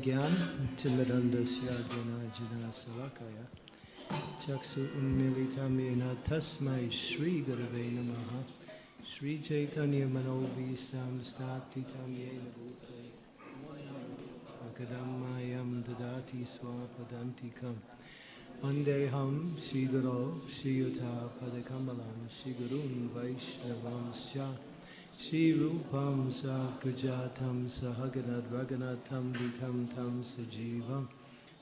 Om Gyan Timidandasya Janajana Savakaya Chaksu Unmilitam Yena Tasmai Shri Gurave Namaha Shri Chaitanya Manobhistam Statitam Yena Bhute Akadamayam Dadati Swapadantikam Vandeham Shri Guru Shri Yuta Padakamalam Shri Gurun Vaishnavamscha Shri Rupam Sakujatam Sahaganad Raganatam Vitam Tam Sajivam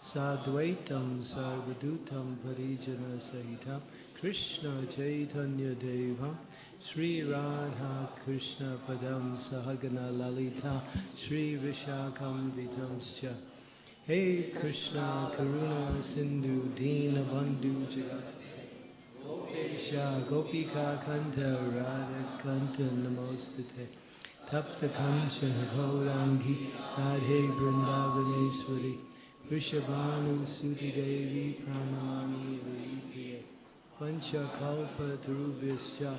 Sadvaitam Sarvadutam Parijana Sahitam Krishna Chaitanya Devam Sri Radha Krishna Padam Sahagana Lalita Sri Vishakam Vitamscha Hey Krishna Karuna Sindhu Dina Bandhu Jagat Gopesha Gopika Kanta Radha Kanta Namostate Tapta Kanchana Gaurangi Radhe Vrindavaneshwari. Vrishabhanu Suti Devi Pranamami Vipriya Pancha Kalpa Tarubhyascha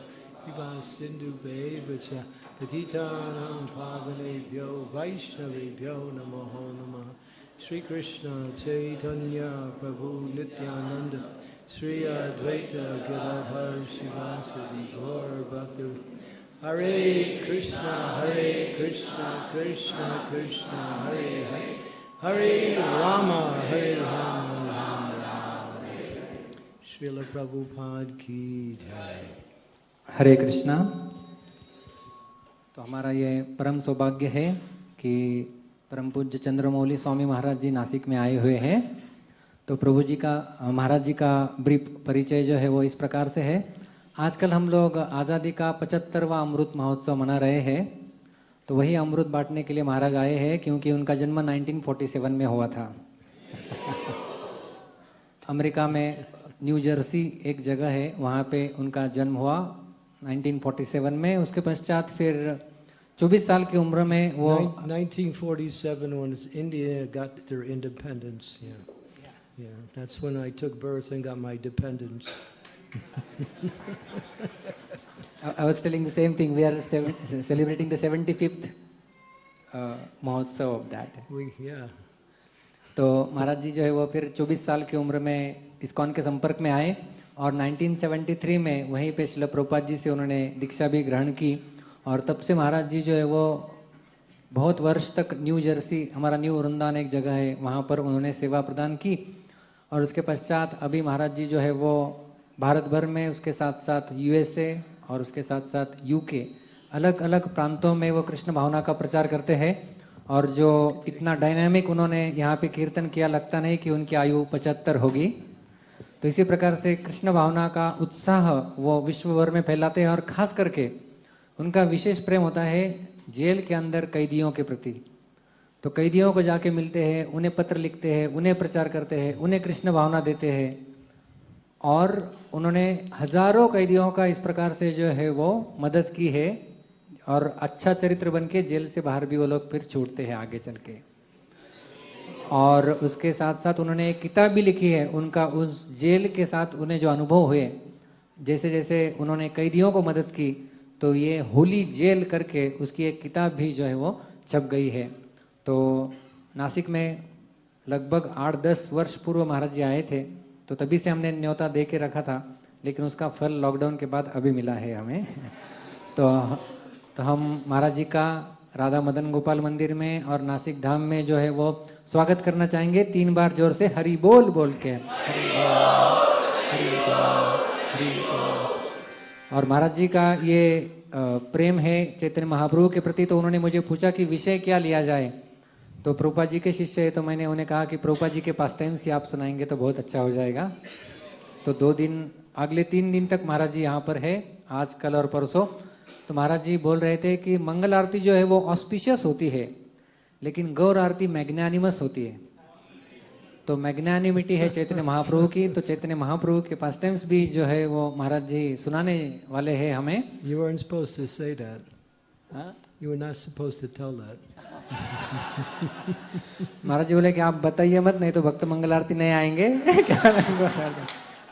Viva Sindhu Bevacha Patitanam Pavanebhyo Vaishnavebhyo Namo Namaha. Sri Krishna Chaitanya Prabhu Nityananda Sri Advaita Gadadhar Shivasadi Gaur Bhakti Hare Krishna Hare Krishna Krishna Krishna Hare Hare Hare Rama Hare Rama Rama Rama Hare Srila Prabhupada ki jai हरे कृष्णा तो हमारा ये परम सौभाग्य है कि परम पूज्य चंद्रमौली स्वामी महाराज जी नासिक में आए हुए हैं तो प्रभु जी का, महाराज जी का ब्रीफ परिचय जो है वो इस प्रकार से है आजकल हम लोग आज़ादी का पचहत्तरवा अमृत महोत्सव मना रहे हैं तो वही अमृत बांटने के लिए महाराज आए हैं क्योंकि उनका जन्म 1947 में हुआ था अमेरिका में न्यू जर्सी एक जगह है, वहाँ पे उनका जन्म हुआ 1947 में उसके पश्चात फिर 24 साल की उम्र में वो 1947 when India got their independence. Yeah. Yeah, that's when I took birth and got my dependence. I I was telling the same thing. We are celebrating the 75th uh, Mahotsav of that. We, yeah. तो महाराज जी जो है वो फिर 24 साल की उम्र में ISKCON के संपर्क में आए और 1973 में वहीं पे शिल प्रभुपाद जी से उन्होंने दीक्षा भी ग्रहण की और तब से महाराज जी जो है वो बहुत वर्ष तक न्यू जर्सी हमारा न्यू वृंदावन एक जगह है वहाँ पर उन्होंने सेवा प्रदान की और उसके पश्चात अभी महाराज जी जो है वो भारत भर में, उसके साथ साथ यूएसए और उसके साथ साथ यूके अलग अलग प्रांतों में वो कृष्ण भावना का प्रचार करते हैं। और जो इतना डायनामिक उन्होंने यहाँ पे कीर्तन किया, लगता नहीं कि उनकी आयु पचहत्तर होगी। तो इसी प्रकार से कृष्ण भावना का उत्साह वो विश्व भर में फैलाते हैं और खास करके उनका विशेष प्रेम होता है जेल के अंदर कैदियों के प्रति। तो कैदियों को जाके मिलते हैं, उन्हें पत्र लिखते हैं, उन्हें प्रचार करते हैं, उन्हें कृष्ण भावना देते हैं। और उन्होंने हज़ारों कैदियों का इस प्रकार से जो है वो मदद की है और अच्छा चरित्र बन के जेल से बाहर भी वो लोग फिर छूटते हैं आगे चल के। और उसके साथ साथ उन्होंने एक किताब भी लिखी है, उनका उस जेल के साथ उन्हें जो अनुभव हुए जैसे जैसे उन्होंने कैदियों को मदद की तो ये होली जेल करके उसकी एक किताब भी जो है वो छप गई है। तो नासिक में लगभग आठ दस वर्ष पूर्व महाराज जी आए थे तो तभी से हमने न्योता दे के रखा था, लेकिन उसका फल लॉकडाउन के बाद अभी मिला है हमें। तो तो हम महाराज जी का राधा मदन गोपाल मंदिर में और नासिक धाम में जो है वो स्वागत करना चाहेंगे। तीन बार ज़ोर से हरी बोल बोल के। और महाराज जी का ये प्रेम है चैतन्य महाप्रभु के प्रति तो उन्होंने मुझे पूछा कि विषय क्या लिया जाए? तो प्रभुपा जी के शिष्य है तो मैंने उन्हें कहा कि प्रभुपा जी के पास टाइम से आप सुनाएँगे तो बहुत अच्छा हो जाएगा तो दो दिन अगले तीन दिन तक महाराज जी यहाँ पर है आज कल और परसों तो महाराज जी बोल रहे थे कि मंगल आरती जो है वो ऑस्पिशियस होती है लेकिन गौर आरती मैग्नानिमस होती है तो मैग्नानिमिटी है चैतन्य महाप्रभु की तो चैतन्य महाप्रभु के पास टाइम्स भी जो है वो महाराज जी सुनाने वाले हैं हमें You weren't supposed to say that. हाँ? You were not supposed to tell that. महाराज जी बोले कि आप बताइए मत, नहीं तो भक्त मंगल आरती नहीं आएँगे। क्या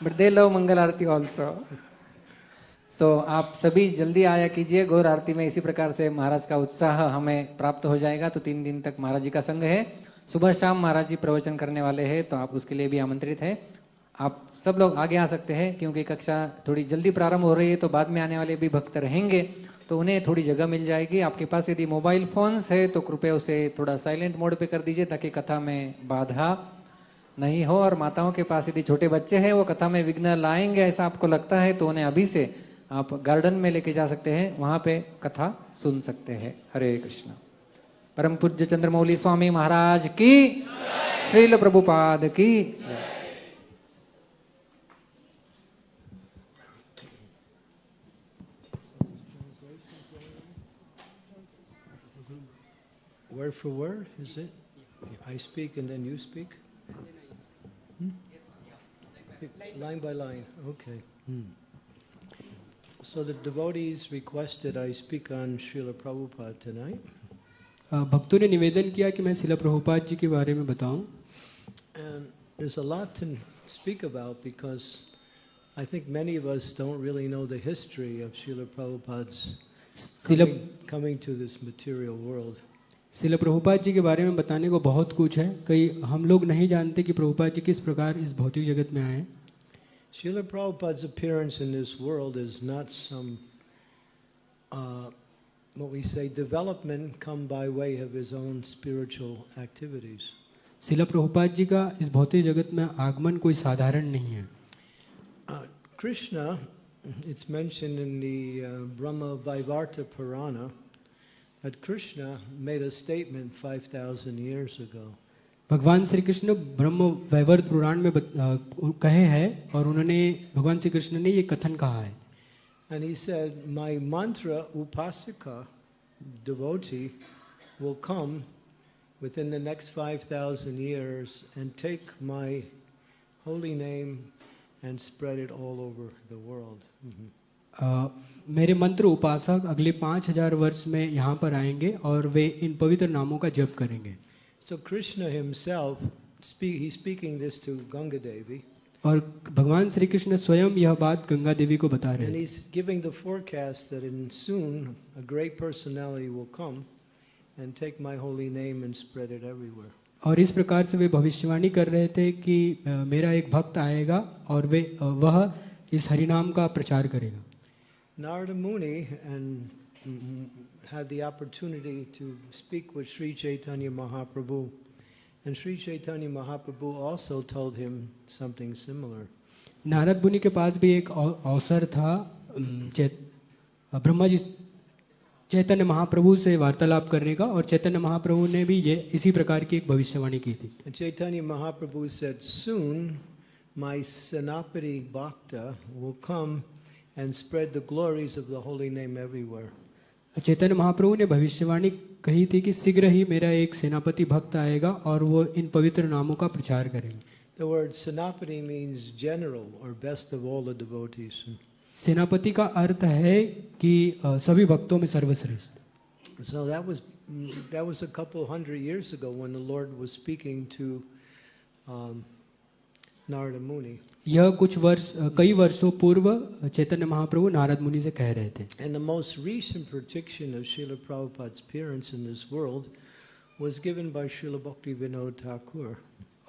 but they love mangal aarti also तो आप सभी जल्दी आया कीजिए गौर आरती में इसी प्रकार से महाराज का उत्साह हमें प्राप्त हो जाएगा। तो तीन दिन तक महाराज जी का संग है। सुबह शाम महाराज जी प्रवचन करने वाले हैं तो आप उसके लिए भी आमंत्रित है। आप सब लोग आगे आ सकते हैं, क्योंकि कक्षा थोड़ी जल्दी प्रारंभ हो रही है तो बाद में आने वाले भी भक्त रहेंगे। तो उन्हें थोड़ी जगह मिल जाएगी। आपके पास यदि मोबाइल फोन्स है तो कृपया उसे थोड़ा साइलेंट मोड पे कर दीजिए ताकि कथा में बाधा नहीं हो। और माताओं के पास यदि छोटे बच्चे हैं, वो कथा में विघ्न लाएँगे ऐसा आपको लगता है तो उन्हें अभी से आप गार्डन में लेके जा सकते हैं। वहाँ पे कथा सुन सकते हैं। हरे कृष्ण। परम पूज्य चंद्रमौली स्वामी महाराज की, श्रील प्रभुपाद की। for word, is it? I speak and then you speak? Hmm? Line by line, okay. Hmm. So the devotees requested I speak on Srila Prabhupada tonight. अ, भक्तों ने निवेदन किया कि मैं शिला प्रभुपाद जी के बारे में बताऊं And there's a lot to speak about because I think many of us don't really know the history of Srila Prabhupada's Shila coming, coming to this material world. शिल प्रभुपाद जी के बारे में बताने को बहुत कुछ है। कई हम लोग नहीं जानते कि प्रभुपाद जी किस प्रकार इस भौतिक जगत में आए। Srila Prabhupada appearance in this world is not somewhat we say development come by way of his own spiritual activities Srila Prabhupada ji का इस भौतिक जगत में आगमन कोई साधारण नहीं है। Krishna it's mention in the Brahma Vaivarta Purana that Krishna made a statement 5,000 years ago. भगवान श्री कृष्ण ब्रह्म वैवर्त पुराण में बत- अ, कहे हैं और उन्होंने भगवान श्री कृष्ण ने ये कथन कहा है And he said, My mantra upasika, devotee, will come within the next 5,000 years and take my holy name and spread it all over the world. Mhm. अ, मेरे मंत्र उपासक अगले पाँच हज़ार वर्ष में यहाँ पर आएँगे और वे इन पवित्र नामों का जप करेंगे So Krishna himself, speak, he's speaking this to Ganga Devi, और भगवान श्री कृष्ण स्वयं यह बात गंगा देवी को बता रहे हैं. और इस प्रकार से वे भविष्यवाणी कर रहे थे कि अ, मेरा एक भक्त आएगा और वे अ, वह इस हरिनाम का प्रचार करेगा Narada Muni and mm, had the opportunity to speak with Sri Chaitanya Mahaprabhu. And Sri Chaitanya Mahaprabhu also told him something similar. Narad मुनि के पास भी एक अव- अवसर था अम, चैत अ, ब्रह्मा जी चैतन्य महाप्रभु से वार्तालाप करने का और चैतन्य महाप्रभु ने भी ये इसी प्रकार की एक भविष्यवाणी की थी And Chaitanya Mahaprabhu said, Soon my Sanapati Bhakta will come and spread the glories of the holy name everywhere. Chaitanya Mahaprabhu ने भविष्यवाणी कही थी कि शीघ्र ही मेरा एक सेनापति भक्त आएगा और वो इन पवित्र नामों का प्रचार करेगा The word Sanapati means general or best of all the devotees. सेनापति का अर्थ है कि अ, सभी भक्तों में सर्वश्रेष्ठ So that was that was a couple hundred years ago when the Lord was speaking to um, Narad मुनि। यह कुछ वर्ष कई वर्षों पूर्व चैतन्य महाप्रभु नारद मुनि से कह रहे थे। And the most recent prediction of Srila Prabhupada's appearance in this world was given by Srila Bhakti Vinod Thakur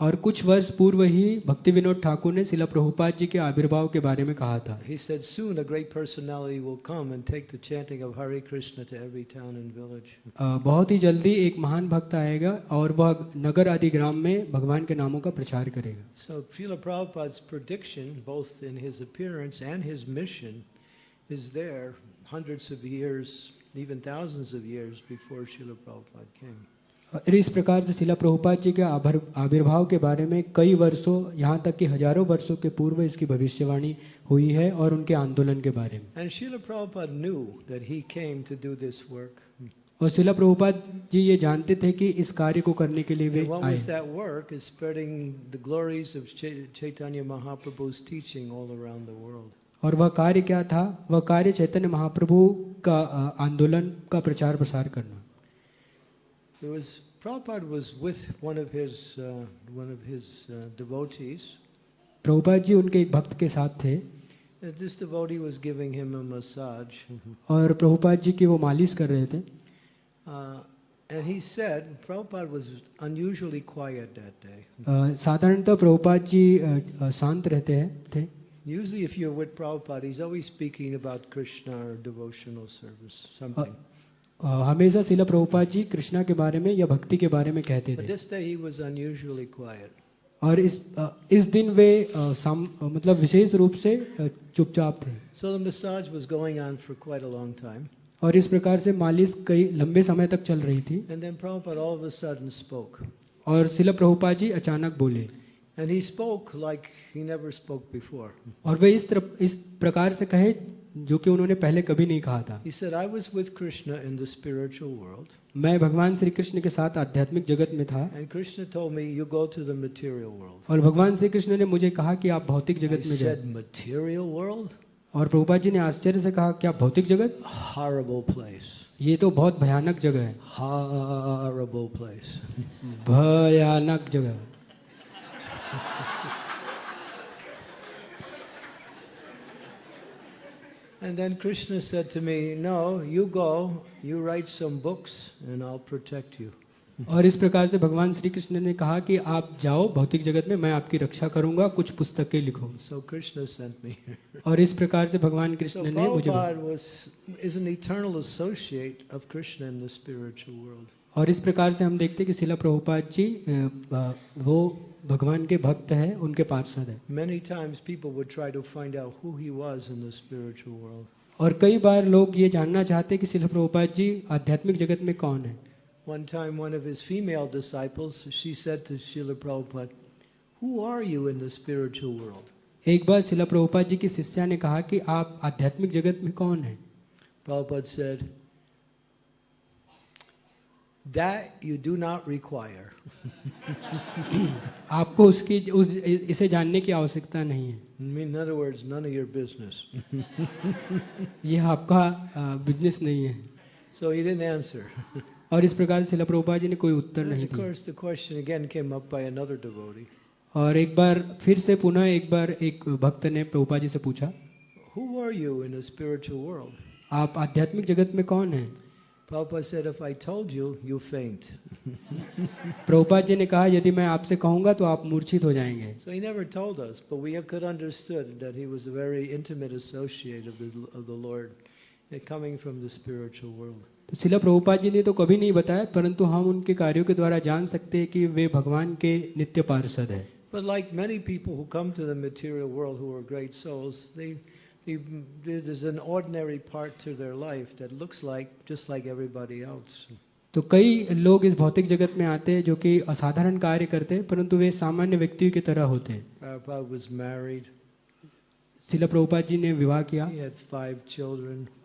और कुछ वर्ष पूर्व ही भक्ति विनोद ठाकुर ने शिला प्रभुपाद जी के आविर्भाव के बारे में कहा था He said, Soon a great personality will come and take the chanting of Hare Krishna to every town and village. अ, बहुत ही जल्दी एक महान भक्त आएगा और वह नगर आदि ग्राम में भगवान के नामों का प्रचार करेगा So Srila Prabhupada's prediction, both in his appearance and his mission, is there hundreds of years, even thousands of years before Srila Prabhupada came. इस प्रकार से शिला प्रभुपाद जी के आभर- आविर्भाव के बारे में कई वर्षों यहाँ तक कि हज़ारों वर्षों के पूर्व इसकी भविष्यवाणी हुई है और उनके आंदोलन के बारे में. और शिला प्रभुपाद जी ये जानते थे कि इस कार्य को करने के लिए वे आए. और वह कार्य क्या था? वह कार्य चैतन्य महाप्रभु का आंदोलन का प्रचार प्रसार करना। There was Prabhupada was with one of his uh, one of his uh, devotees, Prabhupada ji उनके एक भक्त के साथ थे Uh, This devotee was giving him a massage. और प्रभुपाद जी की वो मालिश कर रहे थे Uh, and he said, Prabhupada was unusually quiet that day. अ, साधारणतः प्रभुपाद जी अ, अ, शांत रहते हैं थे Usually, if you're with Prabhupada, he's always speaking about Krishna or devotional service, something. हमेशा शिल प्रभुपा जी कृष्णा के बारे में या भक्ति के बारे में कहते थे। और इस इस दिन वे मतलब विशेष रूप से चुपचाप थे। और इस प्रकार से मालिश कई लंबे समय तक चल रही थी। और शिल प्रभुपा जी अचानक बोले। और वे इस तरह इस प्रकार से कहे जो कि उन्होंने पहले कभी नहीं कहा था। मैं भगवान श्री कृष्ण के साथ आध्यात्मिक जगत में था। और भगवान श्री कृष्ण ने मुझे कहा कि आप भौतिक जगत में और प्रभुपाद जी ने आश्चर्य से कहा कि भौतिक जगत? ये तो बहुत भयानक जगह है। हॉरिबल प्लेस भयानक जगह। And then Krishna said to me, no, you go, you write some books and I'll protect you. और इस प्रकार से भगवान श्री कृष्ण ने कहा कि आप जाओ भौतिक जगत में मैं आपकी रक्षा करूँगा कुछ पुस्तकें लिखो। और इस प्रकार से भगवान कृष्ण ने मुझे और इस प्रकार से हम देखते हैं कि शिला प्रभुपाद जी वो भगवान के भक्त हैं उनके पार्षद हैं Many times people would try to find out who he was in the spiritual world. और कई बार लोग ये जानना चाहते हैं कि शिला प्रभुपाद जी आध्यात्मिक जगत में कौन है One time, one of his female disciples, she said to Srila Prabhupada, Who are you in the spiritual world? एक बार शिला प्रभुपाद जी की शिष्या ने कहा कि आप आध्यात्मिक जगत में कौन हैं Prabhupada said, That you do not require. आपको उसकी उस इसे जानने की आवश्यकता नहीं है In other words, none of your business. ये आपका बिज़नेस नहीं है So he didn't answer. और इस प्रकार से शिला प्रभुपाद जी ने कोई उत्तर नहीं of दिया course, the question again came up by another devotee और एक बार फिर से पुनः एक बार एक भक्त ने प्रभुपाद जी से पूछा Who are you in the spiritual world? आप आध्यात्मिक जगत में कौन हैं Prabhupada said, If I told you, you faint. Prabhupada ji ने कहा यदि मैं आपसे कहूंगा तो आप मूर्छित हो जाएंगे So he never told us, but we could understood that he was a very intimate associate of the, of the Lord, eh, coming from the spiritual world. तो शिला प्रभुपाद जी ने तो कभी नहीं बताया परंतु हम उनके कार्यों के द्वारा जान सकते हैं कि वे भगवान के नित्य पार्षद है But like many people who come to the material world who are great souls, they, they, there's an ordinary part to their life that looks like just like everybody else. तो कई लोग इस भौतिक जगत में आते हैं जो कि असाधारण कार्य करते हैं परंतु वे सामान्य व्यक्तियों की तरह होते हैं. शिला प्रभुपाद जी ने विवाह किया.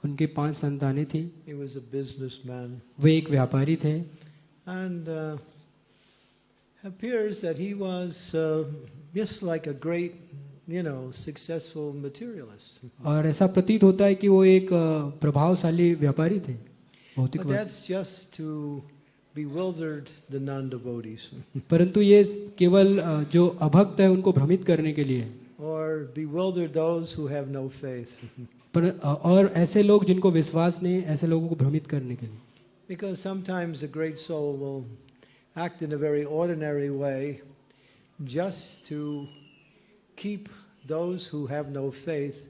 उनके पाँच संतानें थी He was a businessman. वे एक व्यापारी थे And uh, appears that he was uh, just like a great, you know, successful materialist. और ऐसा प्रतीत होता है कि वो एक अ, प्रभावशाली व्यापारी थे भौतिक But वर्ग। that's just to bewildered the non-devotees परंतु ये केवल अ, जो अभक्त है उनको भ्रमित करने के लिए है। or bewildered those who have no faith. पर अ, और ऐसे लोग जिनको विश्वास नहीं है, ऐसे लोगों को भ्रमित करने के लिए Because sometimes a great soul will act in a very ordinary way just to keep those who have no faith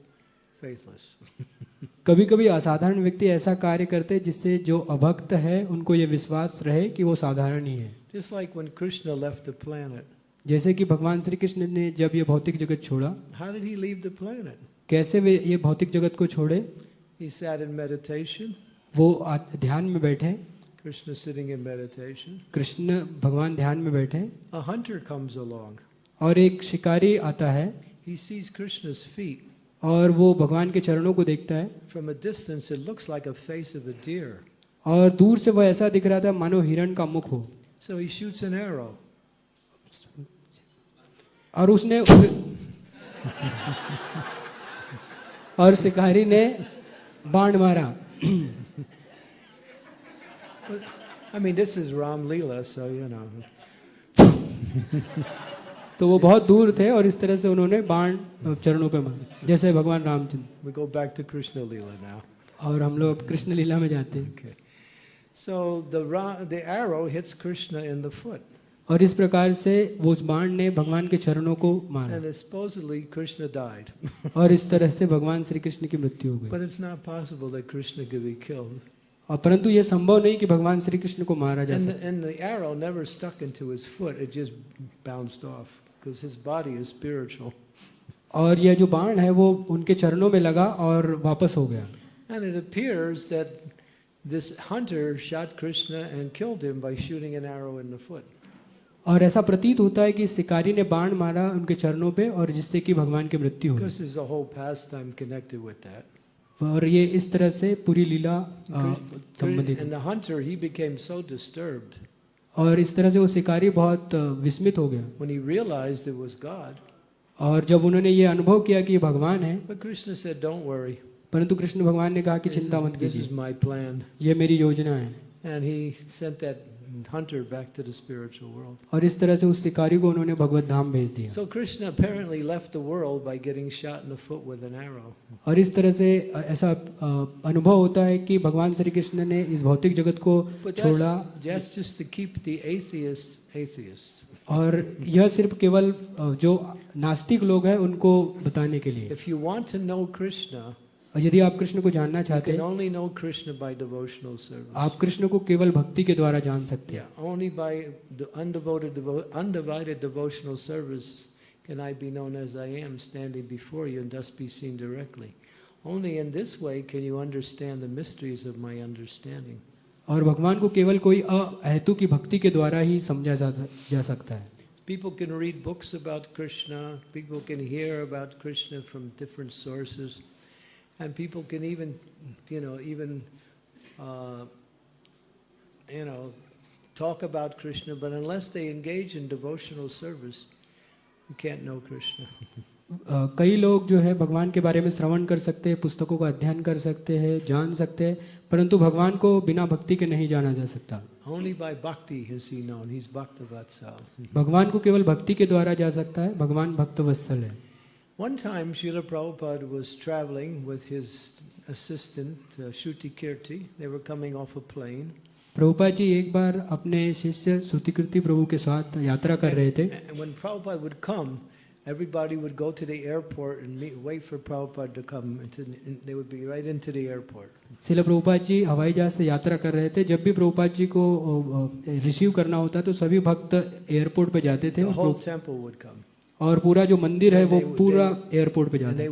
faithless. कभी कभी असाधारण व्यक्ति ऐसा कार्य करते हैं जिससे जो अभक्त है उनको ये विश्वास रहे कि वो साधारण ही है Just like when Krishna left the planet. जैसे कि भगवान श्री कृष्ण ने जब ये भौतिक जगत छोड़ा How did he leave the planet? कैसे वे ये भौतिक जगत को छोड़े He sat in meditation, वो ध्यान में बैठे Krishna sitting in meditation. Krishna भगवान ध्यान में बैठे A hunter comes along. और एक शिकारी आता है He sees Krishna's feet. और वो भगवान के चरणों को देखता है From a distance, it looks like a face of a deer. और दूर से वह ऐसा दिख रहा था मानो हिरण का मुख हो So he shoots an arrow. और उसने और शिकारी ने बाण मारा I mean, this is Ram Leela, so you know. तो वो बहुत दूर थे और इस तरह से उन्होंने बाण चरणों पे मारे जैसे भगवान Ramchandra We go back to Krishna Lila now. और हम लोग कृष्ण लीला में जाते हैं Okay. So the, the arrow hits Krishna in the foot. और इस प्रकार से वो उस बाण ने भगवान के चरणों को मारा. और इस तरह से भगवान श्री कृष्ण की मृत्यु हो गई. और परंतु यह संभव नहीं कि भगवान श्री कृष्ण को मारा जा And सके because his body is spiritual. और यह जो बाण है वो उनके चरणों में लगा और वापस हो गया And it appears that this hunter shot Krishna and killed him by shooting an arrow in the foot. और ऐसा प्रतीत होता है कि शिकारी ने बाण मारा उनके चरणों पे और जिससे कि भगवान की मृत्यु हुई Because there's a whole pastime connected with that. और ये इस तरह से पूरी लीला संबंधित And the hunter, he became so disturbed और इस तरह से वो शिकारी बहुत विस्मित हो गया। और जब उन्होंने ये अनुभव किया कि भगवान है परंतु कृष्ण भगवान ने कहा कि चिंता मत कीजिए। ये मेरी योजना है। Hunter back to the spiritual world. और इस तरह से उस शिकारी को उन्होंने भगवत धाम भेज दिया So Krishna apparently left the world by getting shot in the foot with an arrow. और इस तरह से ऐसा अनुभव होता है कि भगवान श्री कृष्ण ने इस भौतिक जगत को छोड़ा that's, that's just to keep the atheists atheists. और यह सिर्फ़ केवल जो नास्तिक लोग हैं उनको बताने के लिए If you want to know Krishna, और यदि आप कृष्ण को जानना चाहते हैं. आप कृष्ण को केवल भक्ति के द्वारा जान सकते हैं can I be known as I am, standing before you, and thus be seen directly. Only in this way can you understand the mysteries of my understanding. और भगवान को केवल कोई अहेतु की भक्ति के द्वारा ही समझा जा, जा सकता है People can read books about Krishna, people can hear about Krishna from different sources, and people can even, you know, even, uh, you know, talk about Krishna, but unless they engage in devotional service, you can't know Krishna. अ, कई लोग जो है भगवान के बारे में श्रवण कर सकते हैं पुस्तकों का अध्ययन कर सकते हैं जान सकते हैं परंतु भगवान को बिना भक्ति के नहीं जाना जा सकता Only by bhakti is he known. He's Bhaktavatsal. भगवान को केवल भक्ति के द्वारा जा सकता है भगवान भक्त वत्सल है One time, Srila Prabhupada was traveling with his assistant, uh, Shuti Kirti. They were coming off a plane. Prabhupada ji एक बार अपने शिष्य श्रुतिकृति प्रभु के साथ यात्रा कर रहे थे when Prabhupada would come, everybody would go to the airport and meet, wait for Prabhupada to come. Into, and they would be right into the airport. शिल प्रभुपाद जी हवाई जहाज़ से यात्रा कर रहे थे जब भी प्रभुपाद जी को रिसीव करना होता तो सभी भक्त एयरपोर्ट पे जाते थे The whole temple would come. और पूरा जो मंदिर है वो पूरा एयरपोर्ट पे जाते है।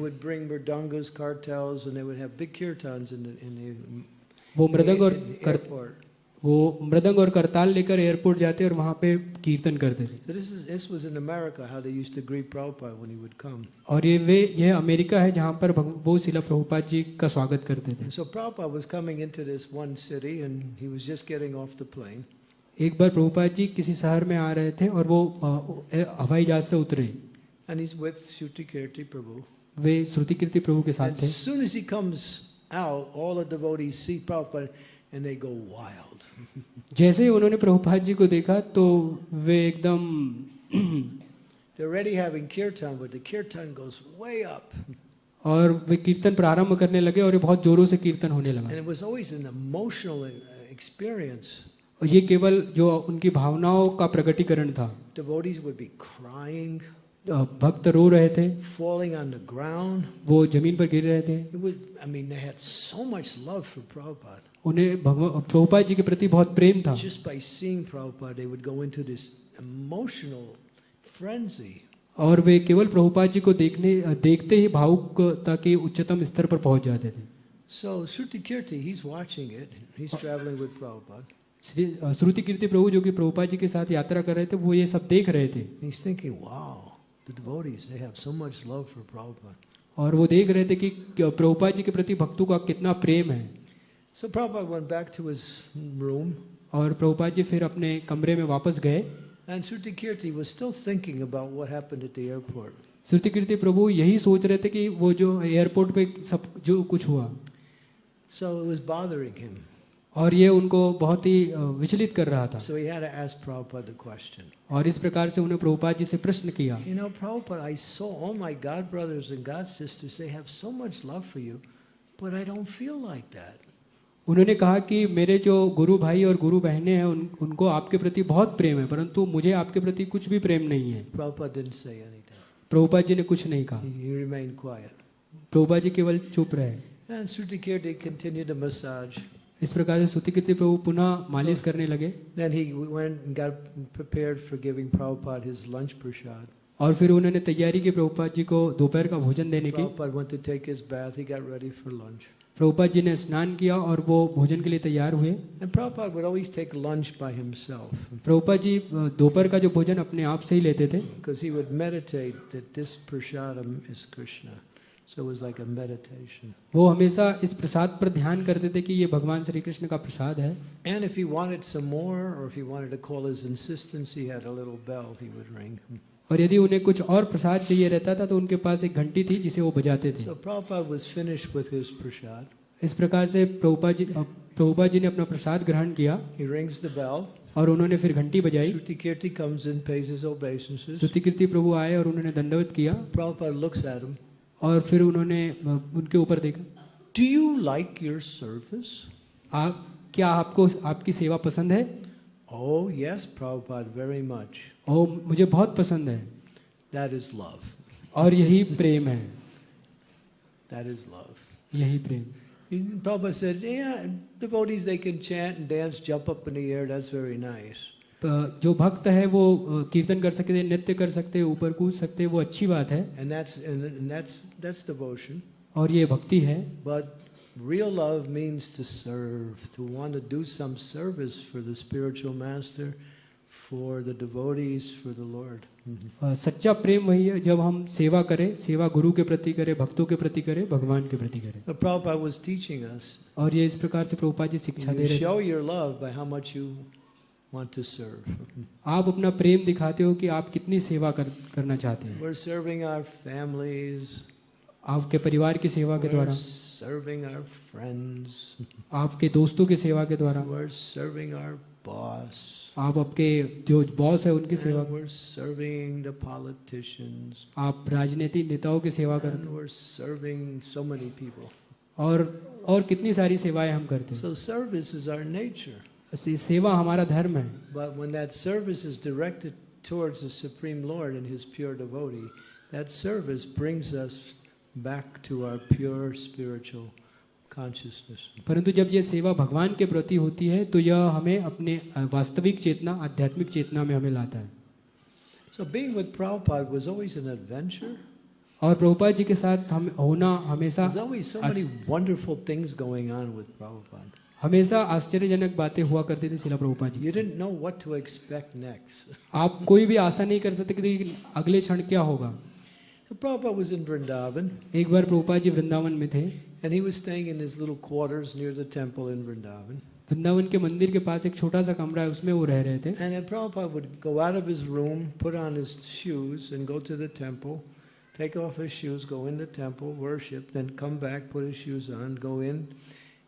वो मृदंग और कर, वो मृदंग और करताल लेकर एयरपोर्ट जाते और वहाँ पे कीर्तन करते थे। और ये वे ये अमेरिका है जहाँ पर वो शिला प्रभुपाद जी का स्वागत करते थे। एक बार प्रभुपाद जी किसी शहर में आ रहे थे और वो हवाई जहाज़ से उतरे And he's with Shuti Kirti Prabhu. वे श्रुति कीर्ति प्रभु के साथ थे as soon as he comes out, all the devotees see Prabhupada and they go wild. जैसे ही उन्होंने प्रभुपाद जी को देखा तो वे एकदम They're already having kirtan, but the kirtan goes way up. और वे कीर्तन प्रारंभ करने लगे और ये बहुत जोरों से कीर्तन होने लगा And it was always an emotional uh, experience. और ये केवल जो उनकी भावनाओं का प्रकटीकरण था। भक्त रो रहे थे। फॉलिंग वो ज़मीन पर गिर रहे थे। आई मीन दे हैड उन्हें प्रभुपाद जी के प्रति बहुत प्रेम था। और वे केवल प्रभुपाद जी को देखने देखते ही भावुकता के उच्चतम स्तर पर पहुँच जाते थे। सो श्रुति कीर्ति श्री श्रुति कीर्ति प्रभु जो कि प्रभुपा जी के साथ यात्रा कर रहे थे वो ये सब देख रहे थे। और वो देख रहे थे कि प्रभुपा जी के प्रति भक्तों का कितना प्रेम है। So और प्रभुपा जी फिर अपने कमरे में वापस गए। श्रुति कीर्ति प्रभु यही सोच रहे थे कि वो जो एयरपोर्ट पे सब जो कुछ हुआ। So. और ये उनको बहुत ही विचलित कर रहा था। So और इस प्रकार से उन्हें प्रभुपाद जी से प्रश्न किया। You know, उन्होंने कहा कि मेरे जो गुरु भाई और गुरु बहनें हैं उन, उनको आपके प्रति बहुत प्रेम है परंतु मुझे आपके प्रति कुछ भी प्रेम नहीं है। प्रभुपाद जी ने कुछ नहीं कहा। प्रभुपाद जी केवल चुप रहे। इस प्रकार से सुतिकृति प्रभु पुनः मालिश करने लगे Then he went and got prepared for giving Prabhupada his lunch prasad. और फिर उन्होंने तैयारी की प्रभुपाद जी को दोपहर का भोजन देने की Prabhupada went to take his bath. He got ready for lunch. Prabhupada ji ने स्नान किया और वो भोजन के लिए तैयार हुए And Prabhupada would always take lunch by himself Prabhupada ji दोपहर का जो भोजन अपने आप से ही लेते थे because he would meditate that this prasadam is Krishna. So it was like a meditation. वो हमेशा इस प्रसाद पर ध्यान करते थे कि ये भगवान श्री कृष्ण का प्रसाद है And if he wanted some more, or if he wanted to call his insistence, he had a little bell he would ring. और यदि उन्हें कुछ और प्रसाद चाहिए रहता था तो उनके पास एक घंटी थी जिसे वो बजाते थे So Prabhupada was finished with his prasad. इस प्रकार से प्रभुपाद जी अ, प्रभुपाद जी ने अपना प्रसाद ग्रहण किया He rings the bell. और उन्होंने फिर घंटी बजाई obeisances. स्तुतिकीर्ति प्रभु आए और उन्होंने दंडवत किया Prabhupada looks at him. और फिर उन्होंने उनके ऊपर देखा। Do you like your service क्या आपको आपकी सेवा पसंद है? Oh yes Prabhupada very much oh मुझे बहुत पसंद है। दैट इज़ लव और यही प्रेम है। दैट इज़ लव यही प्रेम। Prabhupada said, yeah, devotees, they can chant and dance, jump up in the air, that's very nice. अ, जो भक्त है वो कीर्तन कर सकते हैं नृत्य कर सकते हैं ऊपर कूद सकते हैं वो अच्छी बात है And that's, and, that's, that's devotion. और ये भक्ति है But real love means to serve, to want to do some service for the spiritual master, for the devotees, for the Lord. Mhm. सच्चा प्रेम वही है जब हम सेवा करें सेवा गुरु के प्रति करें भक्तों के प्रति करें भगवान के प्रति करें Prabhupada was teaching us, और ये इस प्रकार से प्रभुपा जी शिक्षा दे रहे थे show your love by how much you want to serve. आप अपना प्रेम दिखाते हो कि आप कितनी सेवा कर, करना चाहते हैं We're serving our families, आपके परिवार की सेवा के द्वारा serving our friends, आपके दोस्तों की सेवा के द्वारा we're serving our boss, आप आपके जो बॉस है उनकी सेवा we're serving the politicians, आप राजनीतिक नेताओं की सेवा करते and we're serving so many people. और और कितनी सारी सेवाएँ हम करते हैं So service is our nature. सेवा हमारा धर्म है But when that service is directed towards the Supreme Lord and His pure devotee, that service brings us back to our pure spiritual consciousness. परंतु जब ये सेवा भगवान के प्रति होती है तो यह हमें अपने अ, वास्तविक चेतना आध्यात्मिक चेतना में हमें लाता है So being with Prabhupada was always an adventure. और प्रभुपाद जी के साथ हम होना हमेशा There's always so many wonderful things going on with Prabhupada. हमेशा आश्चर्यजनक बातें हुआ करती थी शिला Prabhupada ji You didn't know what to expect next. आप कोई भी आशा नहीं कर सकते कि अगले क्षण क्या होगा Prabhupada was in Vrindavan एक बार प्रभुपाद जी वृंदावन में थे and he was staying in his little quarters near the temple in Vrindavan. Vrindavan के मंदिर के पास एक छोटा सा कमरा है उसमें वो रह रहे थे And then Prabhupada would go out of his room, put on his shoes, and go to the temple, take off his shoes, go in the temple, worship, then come back, put his shoes on, go in,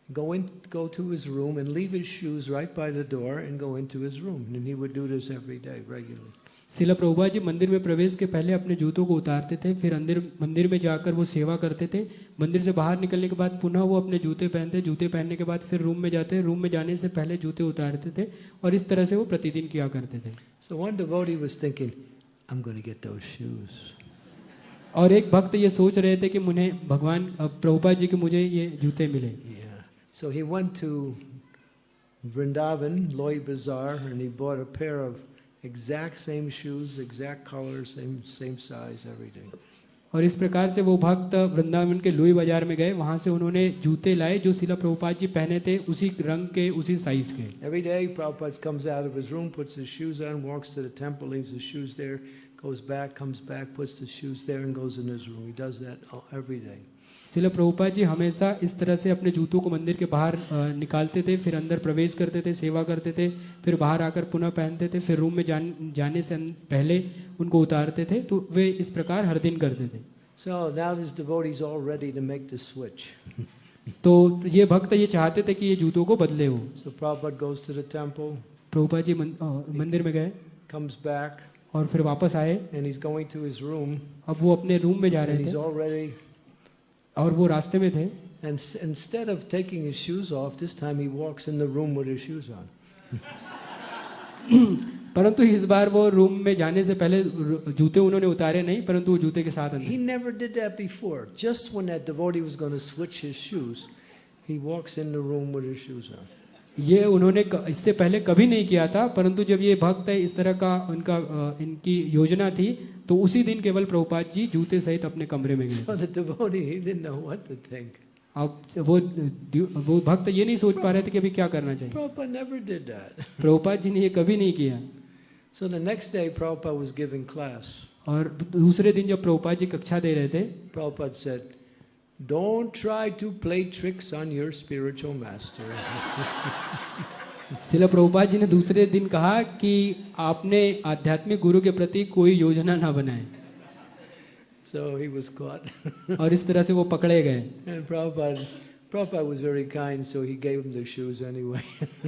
go in, go to his room, and leave his shoes right by the door, and go into his room. And he would do this every day, regularly. शिला प्रभुपाद जी मंदिर में प्रवेश के पहले अपने जूतों को उतारते थे फिर अंदर मंदिर में जाकर वो सेवा करते थे मंदिर से बाहर निकलने के बाद पुनः वो अपने जूते पहनते जूते पहनने के बाद फिर रूम में जाते रूम में जाने से पहले जूते उतारते थे और इस तरह से वो प्रतिदिन किया करते थे So one devotee was thinking, I'm going to get those shoes. और एक भक्त ये सोच रहे थे कि मुझे भगवान प्रभुपा जी के मुझे ये जूते मिले Yeah. So he went to Vrindavan, Loi Bazaar, and he bought a pair of exact same shoes, exact color, same same size, everything. और इस प्रकार से वो भक्त वृंदावन के लुई बाजार में गए वहां से उन्होंने जूते लाए जो शिला प्रभुपाद जी पहने थे उसी रंग के उसी साइज के Every day, Prabhupada comes out of his room, puts his shoes on, walks to the temple, leaves his shoes there, goes back, comes back, puts the shoes there, and goes in his room. He does that all- every day. शिला प्रभुपाद जी हमेशा इस तरह से अपने जूतों को मंदिर के बाहर निकालते थे फिर अंदर प्रवेश करते थे सेवा करते थे फिर बाहर आकर पुनः पहनते थे फिर रूम में जान, जाने से पहले उनको उतारते थे तो वे इस प्रकार हर दिन करते थे So now this all ready to make the switch. तो ये भक्त ये चाहते थे कि ये जूतों को बदले वो So Prabhupada goes to the temple, Prabhupada ji मंदिर में गए comes back, और फिर वापस आए and he's going to his room, अब वो अपने रूम में जा and रहे he's थे already. और वो रास्ते में थे And instead of taking his shoes off, this time he walks in the room with his shoes on. परंतु इस बार वो रूम में जाने से पहले जूते उन्होंने उतारे नहीं परंतु वो जूते के साथ He never did that before. Just when that devotee was going to switch his shoes, he walks in the room with his shoes on. ये उन्होंने इससे पहले कभी नहीं किया था परंतु जब ये भक्त है इस तरह का उनका अ, इनकी योजना थी तो उसी दिन केवल प्रभुपाद जी जूते सहित अपने कमरे में गए। अब वो वो भक्त ये नहीं सोच पा रहे थे कि अभी क्या करना चाहिए। प्रभुपाद जी ने ये कभी नहीं किया। So day, class. और दूसरे दिन जब प्रभुपाद जी कक्षा दे रहे थे Prabhupada sir don't try to play tricks on your spiritual master." शिला प्रभुपाद जी ने दूसरे दिन कहा कि आपने आध्यात्मिक गुरु के प्रति कोई योजना ना बनाए So he was caught. और इस तरह से वो पकड़े गए And Prabhupada, Prabhupada was very kind, so he gave him the shoes anyway.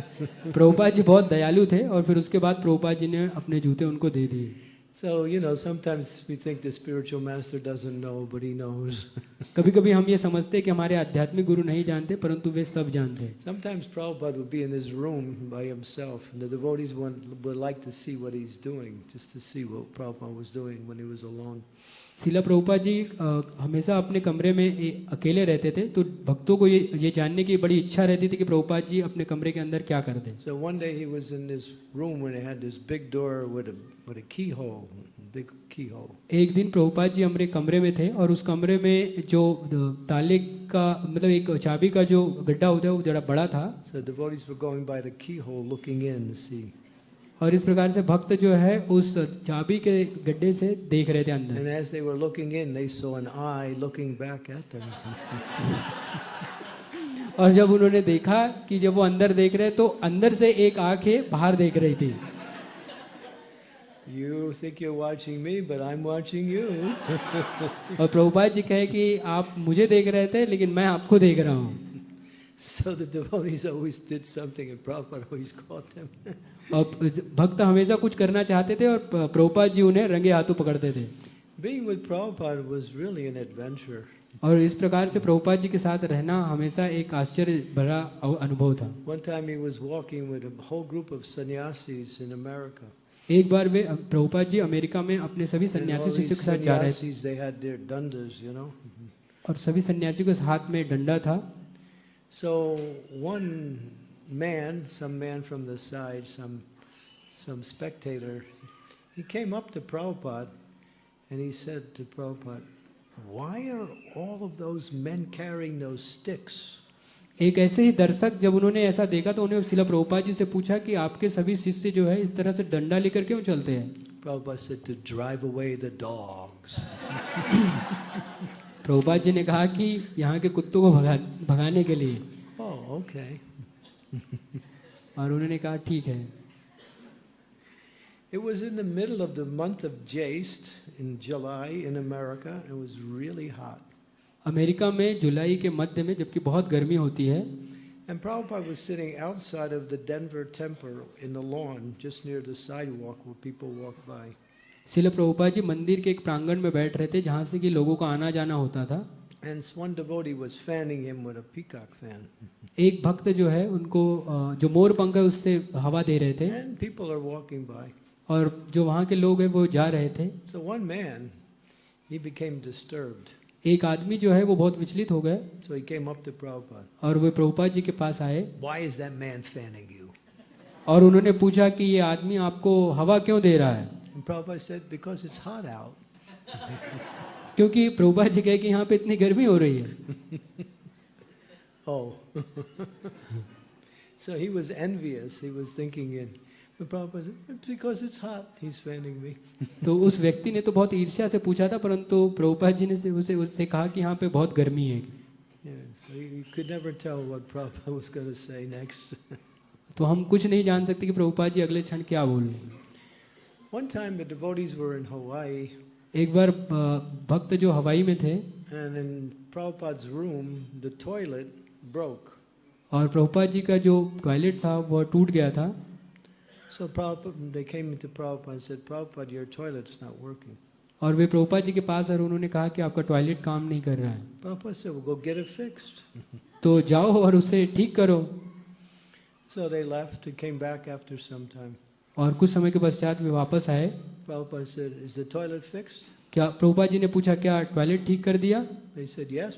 Prabhupada ji बहुत दयालु थे और फिर उसके बाद प्रभुपाद जी ने अपने जूते उनको दे दिए so, you know, sometimes we think the spiritual master doesn't know, but he knows. कभी कभी हम ये समझते हैं कि हमारे आध्यात्मिक गुरु नहीं जानते परंतु वे सब जानते हैं Sometimes Prabhupada would be in his room by himself, and the devotees would, would like to see what he's doing, just to see what Prabhupada was doing when he was alone. शिला प्रभुपाद जी हमेशा अपने कमरे में अकेले रहते थे तो भक्तों को ये ये जानने की बड़ी इच्छा रहती थी कि प्रभुपाद जी अपने कमरे के अंदर क्या करते So one day he was in this room when it had this big door with a, with a keyhole, big keyhole. एक दिन प्रभुपाद जी हमारे कमरे में थे और उस कमरे में जो ताले का मतलब एक चाबी का जो गड्ढा होता है वो जरा बड़ा था So devotees were going by the keyhole looking in to see. और इस प्रकार से भक्त जो है उस चाबी के गड्ढे से देख रहे थे अंदर And as they were looking in, they saw an eye looking back at them. और जब उन्होंने देखा कि जब वो अंदर देख रहे तो अंदर से एक आँखें बाहर देख रही थी You think you're watching me, but I'm watching you. और प्रभुपाद जी कहे कि आप मुझे देख रहे थे लेकिन मैं आपको देख रहा हूँ So the devotees always did something, and Prabhupada always caught them. और भक्त हमेशा कुछ करना चाहते थे और प्रभुपाद जी उन्हें रंगे हाथों पकड़ते थे। Being with Prabhupada was really an adventure. और इस प्रकार से प्रभुपाद जी के साथ रहना हमेशा एक आश्चर्य भरा अनुभव था। One time he was walking with a whole group of sannyasis in America. एक बार वे प्रभुपाद जी अमेरिका में अपने सभी सन्यासी शिष्य के साथ जा रहे थे। और सभी सन्यासियों के हाथ में डंडा था। So one man, some man from the side, some some spectator, he came up to Prabhupada and he said to Prabhupada, Why are all of those men carrying those sticks? एक ऐसे ही दर्शक जब उन्होंने ऐसा देखा तो उन्हें शिला प्रभुपाद जी से पूछा कि आपके सभी शिष्य जो है इस तरह से डंडा लेकर क्यों चलते हैं Prabhupada said to drive away the dogs. Prabhupada ji ने कहा कि यहाँ के कुत्तों को भगा भगाने के लिए Oh, okay. और उन्होंने कहा ठीक है It was in the middle of the month of Jaist in July in America. It was really hot. America में जुलाई के मध्य में जबकि बहुत गर्मी होती है And Prabhupada was sitting outside of the Denver temple in the lawn, just near the sidewalk where people walk by. शिल प्रभुपाद जी मंदिर के एक प्रांगण में बैठ रहे थे जहाँ से कि लोगों का आना जाना होता था And one devotee was fanning him with a peacock fan. एक भक्त जो है उनको जो मोर पंख है उससे हवा दे रहे थे And people are walking by. और जो वहाँ के लोग हैं वो जा रहे थे So one man, he became disturbed. एक आदमी जो है वो बहुत विचलित हो गए So he came up to Prabhupada. और वे प्रभुपाद जी के पास आए Why is that man fanning you? और उन्होंने पूछा कि ये आदमी आपको हवा क्यों दे रहा है And Prabhupada said, Because it's hot out. क्योंकि प्रभुपाद जी कहे कि यहाँ पे इतनी गर्मी हो रही है Oh. so he was envious. He was thinking in. But Prabhupada said, "It's because it's hot, he's fanning me. तो उस व्यक्ति ने तो बहुत ईर्ष्या से पूछा था परंतु प्रभुपाद जी ने से उसे उससे कहा कि यहाँ पे बहुत गर्मी है you you could never tell what Prabhupada was going to say next. तो हम कुछ नहीं जान सकते कि प्रभुपाद जी अगले क्षण क्या बोल रहे हैं One time the devotees were in Hawaii, एक बार भक्त जो हवाई में थे and in Prabhupada's room, the toilet broke. और प्रभुपाद जी का जो टॉयलेट था वह टूट गया था So Prabhupada, they came into Prabhupada and said, Prabhupada, your toilet's not working. और वे प्रभुपाद जी के पास और उन्होंने कहा कि आपका टॉयलेट काम नहीं कर रहा है Prabhupada said, well, go get it fixed. तो जाओ और उसे ठीक करो So they left and came back after some time. और कुछ समय के पश्चात वे वापस आए। क्या प्रभुपाद जी ने पूछा क्या टॉयलेट ठीक कर दिया? Said, yes,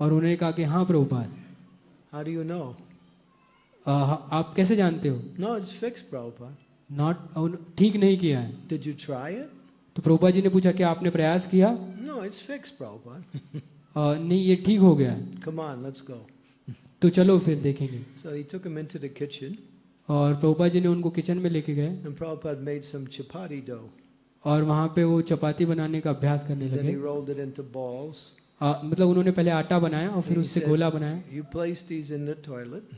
और उन्होंने कहा कि हाँ प्रभुपाद. You know? Uh, आप कैसे जानते हो? No, it's fixed, Not, ठीक नहीं किया है। Did you try it? तो प्रभुपाद जी ने पूछा क्या आपने प्रयास किया? No, it's fixed, uh, नहीं ये ठीक हो गया है। Come तो चलो फिर देखेंगे। So. और प्रभुपाद जी ने उनको किचन में लेके गए and Prabhupada made some chapati dough. और वहाँ पे वो चपाती बनाने का अभ्यास करने Then he लगे rolled it into balls. आ, मतलब उन्होंने पहले आटा बनाया और फिर He उससे said, गोला बनाया You place these in the toilet,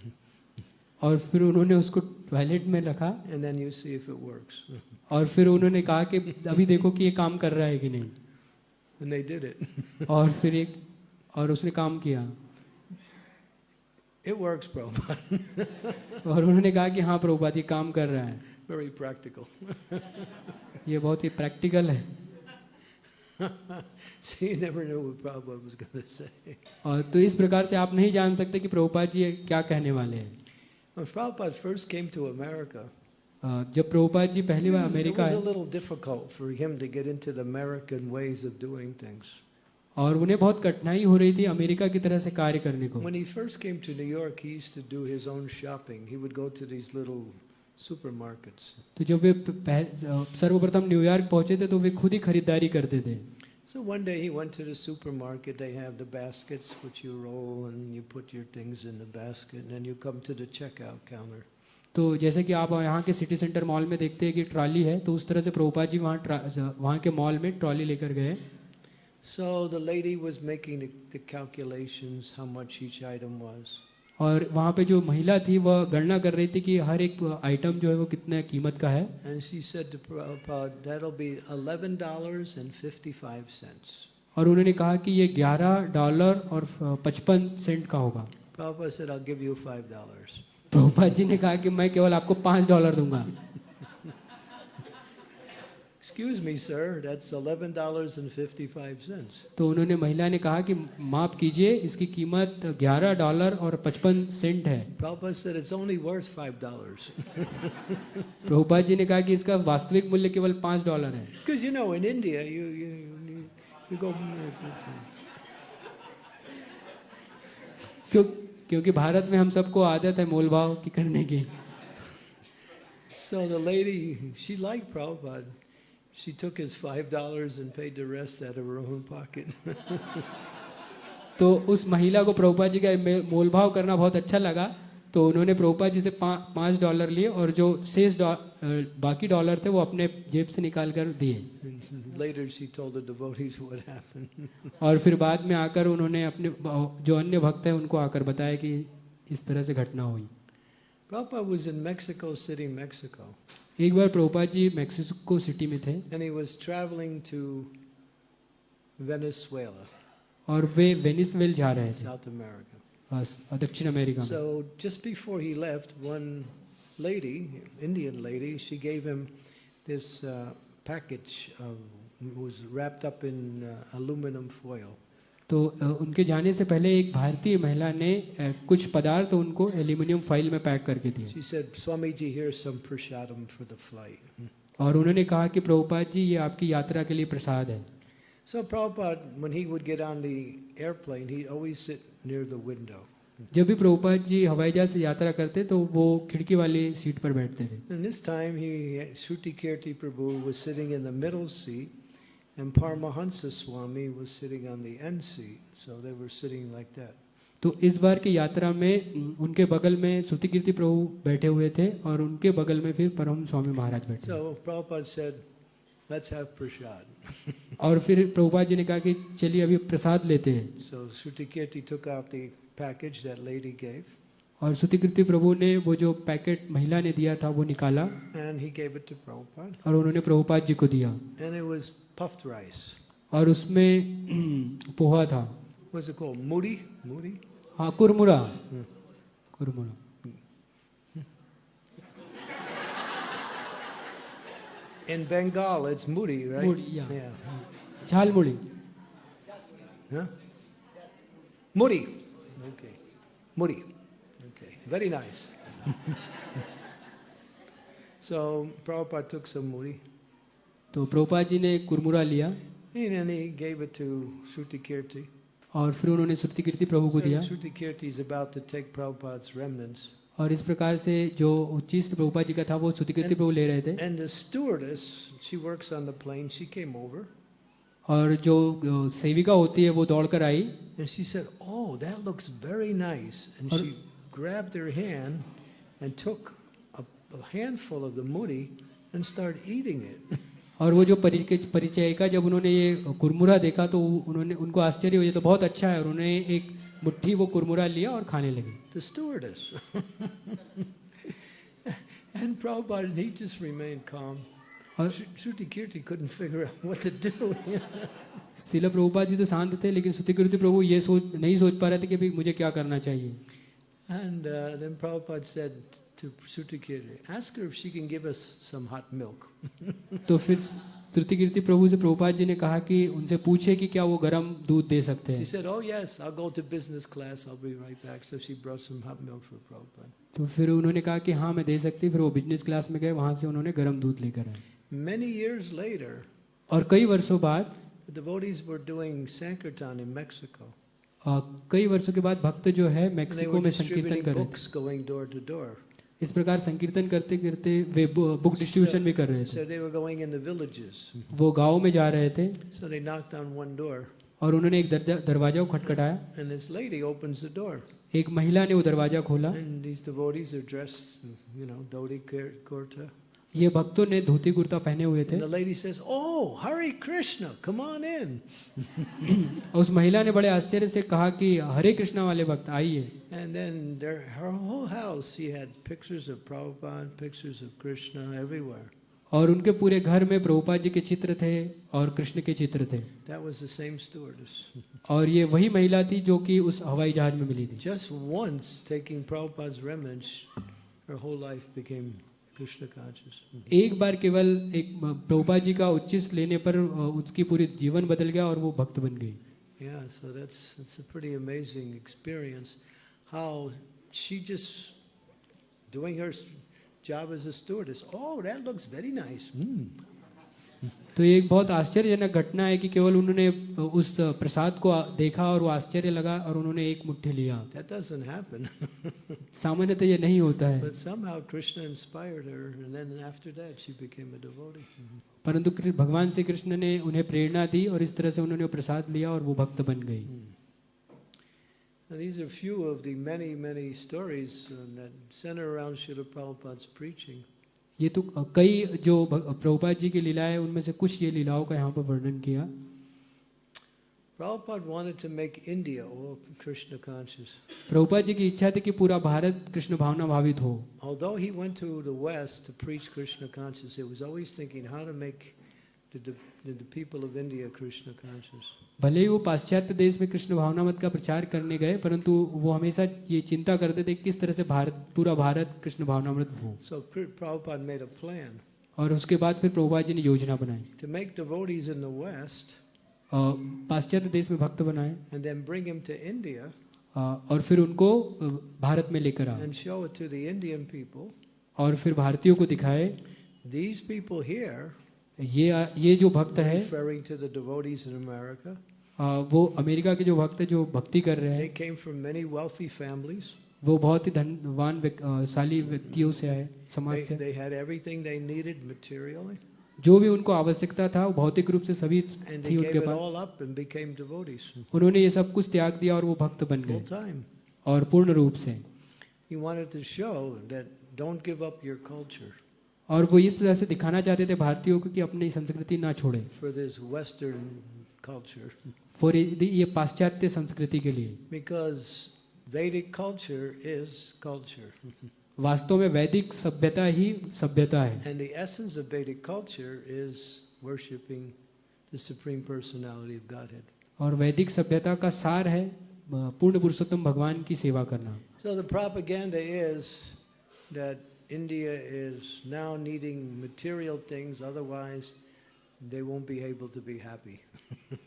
और फिर उन्होंने उसको टॉयलेट में रखा and then you see if it works. और फिर उन्होंने कहा कि अभी देखो कि ये काम कर रहा है कि नहीं And they did it. और फिर एक और उसने काम किया It works, Prabhupada. और उन्होंने कहा कि हाँ प्रभुपाद ये काम कर रहा है Very practical. ये बहुत ही प्रैक्टिकल है See, you never knew what Prabhupada was going to say. और तो इस प्रकार से आप नहीं जान सकते कि प्रभुपाद जी क्या कहने वाले हैं When Prabhupada first came to America, आ, जब प्रभुपाद जी पहली it bar was, it America was a आए little difficult for him to get into the American ways of doing things. और उन्हें बहुत कठिनाई हो रही थी अमेरिका की तरह से कार्य करने को When he first came to New York, he used to do his own shopping. He would go to these little supermarkets. तो जब वे सर्वप्रथम न्यूयॉर्क पहुँचे थे तो वे खुद ही खरीदारी करते थे So one day he went to the supermarket. They have the baskets which you roll and you put your things in the basket, and then you come to the checkout counter. तो जैसे कि आप यहाँ के city centre mall में देखते हैं कि ट्रॉली है तो उस तरह से प्रभुपाद जी वहाँ वहाँ के मॉल में ट्रॉली लेकर गए So the lady was making the, the calculations how much each item was. और वहाँ पे जो महिला थी वह गणना कर रही थी कि हर एक आइटम जो है वो कितने कीमत का है। और उन्होंने कहा कि ये 11 डॉलर और 55 सेंट का होगा। प्रभुपा तो जी ने कहा कि मैं केवल आपको 5 डॉलर दूँगा। Excuse me, sir, that's $11.55. तो उन्होंने महिला ने कहा कि माफ़ कीजिए इसकी कीमत 11 डॉलर और 55 सेंट है Prabhupada said, it's only worth $5. Prabhupada ji ने कहा कि इसका वास्तविक मूल्य केवल पाँच डॉलर है Because you know, in India, you, you, you, you go, क्यों क्योंकि भारत में हम सबको आदत है मोल भाव की करने की so the lady, she liked Prabhupada. She took his $5 and paid the rest out of her own pocket. तो उस महिला को प्रभुपाद जी का मोल भाव करना बहुत अच्छा लगा तो उन्होंने प्रभुपाद जी से पा, पाँच डॉलर लिए और जो शेष डॉ- बाकी डॉलर थे वो अपने जेब से निकाल कर दिए later she told the devotees what happened. और फिर बाद में आकर उन्होंने अपने जो अन्य भक्त हैं उनको आकर बताया कि इस तरह से घटना हुई Prabhupada was in Mexico City, Mexico, एक बार प्रभुपाद जी मैक्सिको सिटी में थे and he was traveling to Venezuela, और वे वेनिसवेल जा रहे थे South America. अ, दक्षिण अमेरिका में So just before he left, one lady, Indian lady, she gave him this uh, package of, was wrapped up in uh, aluminum foil. तो उनके जाने से पहले एक भारतीय महिला ने कुछ पदार्थ उनको एल्यूमिनियम फ़ाइल में पैक करके दिए said. और उन्होंने कहा कि प्रभुपाद जी ये आपकी यात्रा के लिए प्रसाद है So Prabhupada, when he would get on the airplane, he'd always sit near the window. जब भी प्रभुपाद जी हवाई जहाज़ से यात्रा करते तो वो खिड़की वाली सीट पर बैठते थे And this time, he, Shruti Kirti Prabhu was sitting in the middle seat, and Paramahansa Swami was sitting on the end seat. So they were sitting like that. तो इस बार की यात्रा में उनके बगल में श्रुति कीर्ति प्रभु बैठे हुए थे और उनके बगल में फिर परम स्वामी महाराज बैठे So said, let's have prasad. और फिर प्रभुपाद जी ने कहा कि चलिए अभी प्रसाद लेते हैं So took out the package that lady gave, और श्रुति कीर्ति प्रभु ने वो जो पैकेट महिला ने दिया था वो निकाला and he gave it to Prabhupada. और उन्होंने प्रभुपाद जी को दिया And it was puffed rice. और उसमें पोहा था What's it called? Moody? Moody? हाँ कुरमुरा कुरमुरा In Bengal, it's Muri, right? Muri, yeah. Yeah. Jhalmuri Huh? Muri. Okay. Muri. Okay. Very nice. so Prabhupada took some Muri तो प्रभुपाद जी ने कुरमुरा लिया and he gave it to Shruti. और फिर उन्होंने श्रुति कीर्ति प्रभु को दिया. और इस प्रकार से जो उच्चिष्ट प्रभुपाद जी का था वो श्रुति कीर्ति प्रभु ले रहे थे And the stewardess, she works on the plane, she came over और जो सेविका होती है वो दौड़ कर आई and she said, Oh, that looks very nice. And she grabbed her hand and took a, a handful of the muri and started eating it. और वो जो परिचय परिचयिका जब उन्होंने ये कुरमुरा देखा तो उन्होंने उनको आश्चर्य ये तो बहुत अच्छा है और उन्होंने एक मुट्ठी वो कुरमुरा लिया और खाने लगे the stewardess. and Prabhupada, he just remained calm. Shruti Kirti couldn't figure out what to do. शिल प्रभुपाद जी तो शांत थे लेकिन श्रुति कीर्ति प्रभु ये सोच नहीं सोच पा रहे थे कि मुझे क्या करना चाहिए and uh, then Prabhupada said to Shruti Kirti, ask her if she can give us some hot milk. तो फिर श्रुति कीर्ति प्रभु से प्रभुपाद जी ने कहा कि उनसे पूछे कि क्या वो गर्म दूध दे सकते She said, oh yes, I'll go to business class, I'll be right back. So she brought some hot milk for Prabhupada. तो फिर उन्होंने कहा कि हाँ मैं दे सकती फिर वो बिज़नेस क्लास में गए वहाँ से उन्होंने गर्म दूध लेकर आए Many years later, और कई वर्षों बाद the devotees were doing Sankirtan in Mexico. अ, कई वर्षों के बाद भक्त जो है मेक्सिको में संकीर्तन कर रहे. थे इस प्रकार संकीर्तन करते करते वे बुक डिस्ट्रीब्यूशन भी कर रहे थे। वो गाँव में जा रहे थे। और उन्होंने एक दरवाज़ा खटखटाया। एक महिला ने वो दरवाज़ा खोला। ये भक्तों ने धोती कुर्ता पहने हुए थे the lady says, Oh, Hare Krishna, come on in. उस महिला ने बड़े आश्चर्य से कहा कि हरे कृष्णा वाले भक्त आइए And then there, her whole house, she had pictures of Prabhupada, pictures of Krishna everywhere. और उनके पूरे घर में प्रभुपाद जी के चित्र थे और कृष्ण के चित्र थे That was the same stewardess. और ये वही महिला थी जो कि उस हवाई जहाज़ में मिली थी Just once taking Prabhupada's remnants, her whole life became एक बार केवल एक प्रभुपा जी का उच्चिस लेने पर उसकी पूरी जीवन बदल गया और वो भक्त बन गई Yeah, so that's it's a pretty amazing experience. How she just doing her job as a stewardess. Oh, that looks very nice. Mm. तो एक बहुत आश्चर्यजनक घटना है कि केवल उन्होंने उस प्रसाद को देखा और वो आश्चर्य लगा और उन्होंने एक मुट्ठी लिया। सामान्यतः ये नहीं होता है। परंतु भगवान श्री कृष्ण ने उन्हें प्रेरणा दी और इस तरह से उन्होंने वो प्रसाद लिया और वो भक्त बन गई hmm. ये तो कई जो प्रभुपाद जी की लीला है उनमें से कुछ ये लीलाओं का यहाँ पर वर्णन किया Prabhupada wanted to make India all Krishna conscious. Prabhupada ji की इच्छा थी कि पूरा भारत कृष्ण भावना भावित हो Although he went to the West to preach Krishna consciousness, he was always thinking how to make भले ही वो पाश्चात्य देश में कृष्ण भावनामत का प्रचार करने गए परंतु वो हमेशा ये चिंता करते थे किस तरह से भारत पूरा भारत कृष्ण भावनामत हो। और उसके बाद फिर प्रभुपाद जी ने योजना बनाई। पाश्चात्य देश में भक्त बनाए और फिर उनको भारत में लेकर आ और फिर भारतीयों को दिखाए। ये ये जो भक्त है वो अमेरिका के जो भक्त जो भक्ति कर रहे हैं वो बहुत ही धनवान शाली व्यक्तियों से आए समाज से। they, they जो भी उनको आवश्यकता था भौतिक रूप से सभी थी उनके पास। उन्होंने ये सब कुछ त्याग दिया और वो भक्त बन गए। और पूर्ण रूप से। और वो इस वजह से दिखाना चाहते थे भारतीयों को कि अपनी संस्कृति ना छोड़े। For this western culture for ये पाश्चात्य संस्कृति के लिए। बिकॉज़ वैदिक कल्चर इज़ कल्चर वास्तव में वैदिक सभ्यता ही सभ्यता है। And the essence of Vedic culture is worshipping the supreme personality of godhead और वैदिक सभ्यता का सार है पूर्ण पुरुषोत्तम भगवान की सेवा करना। So the propaganda is that India is now needing material things, otherwise they won't be able to be happy.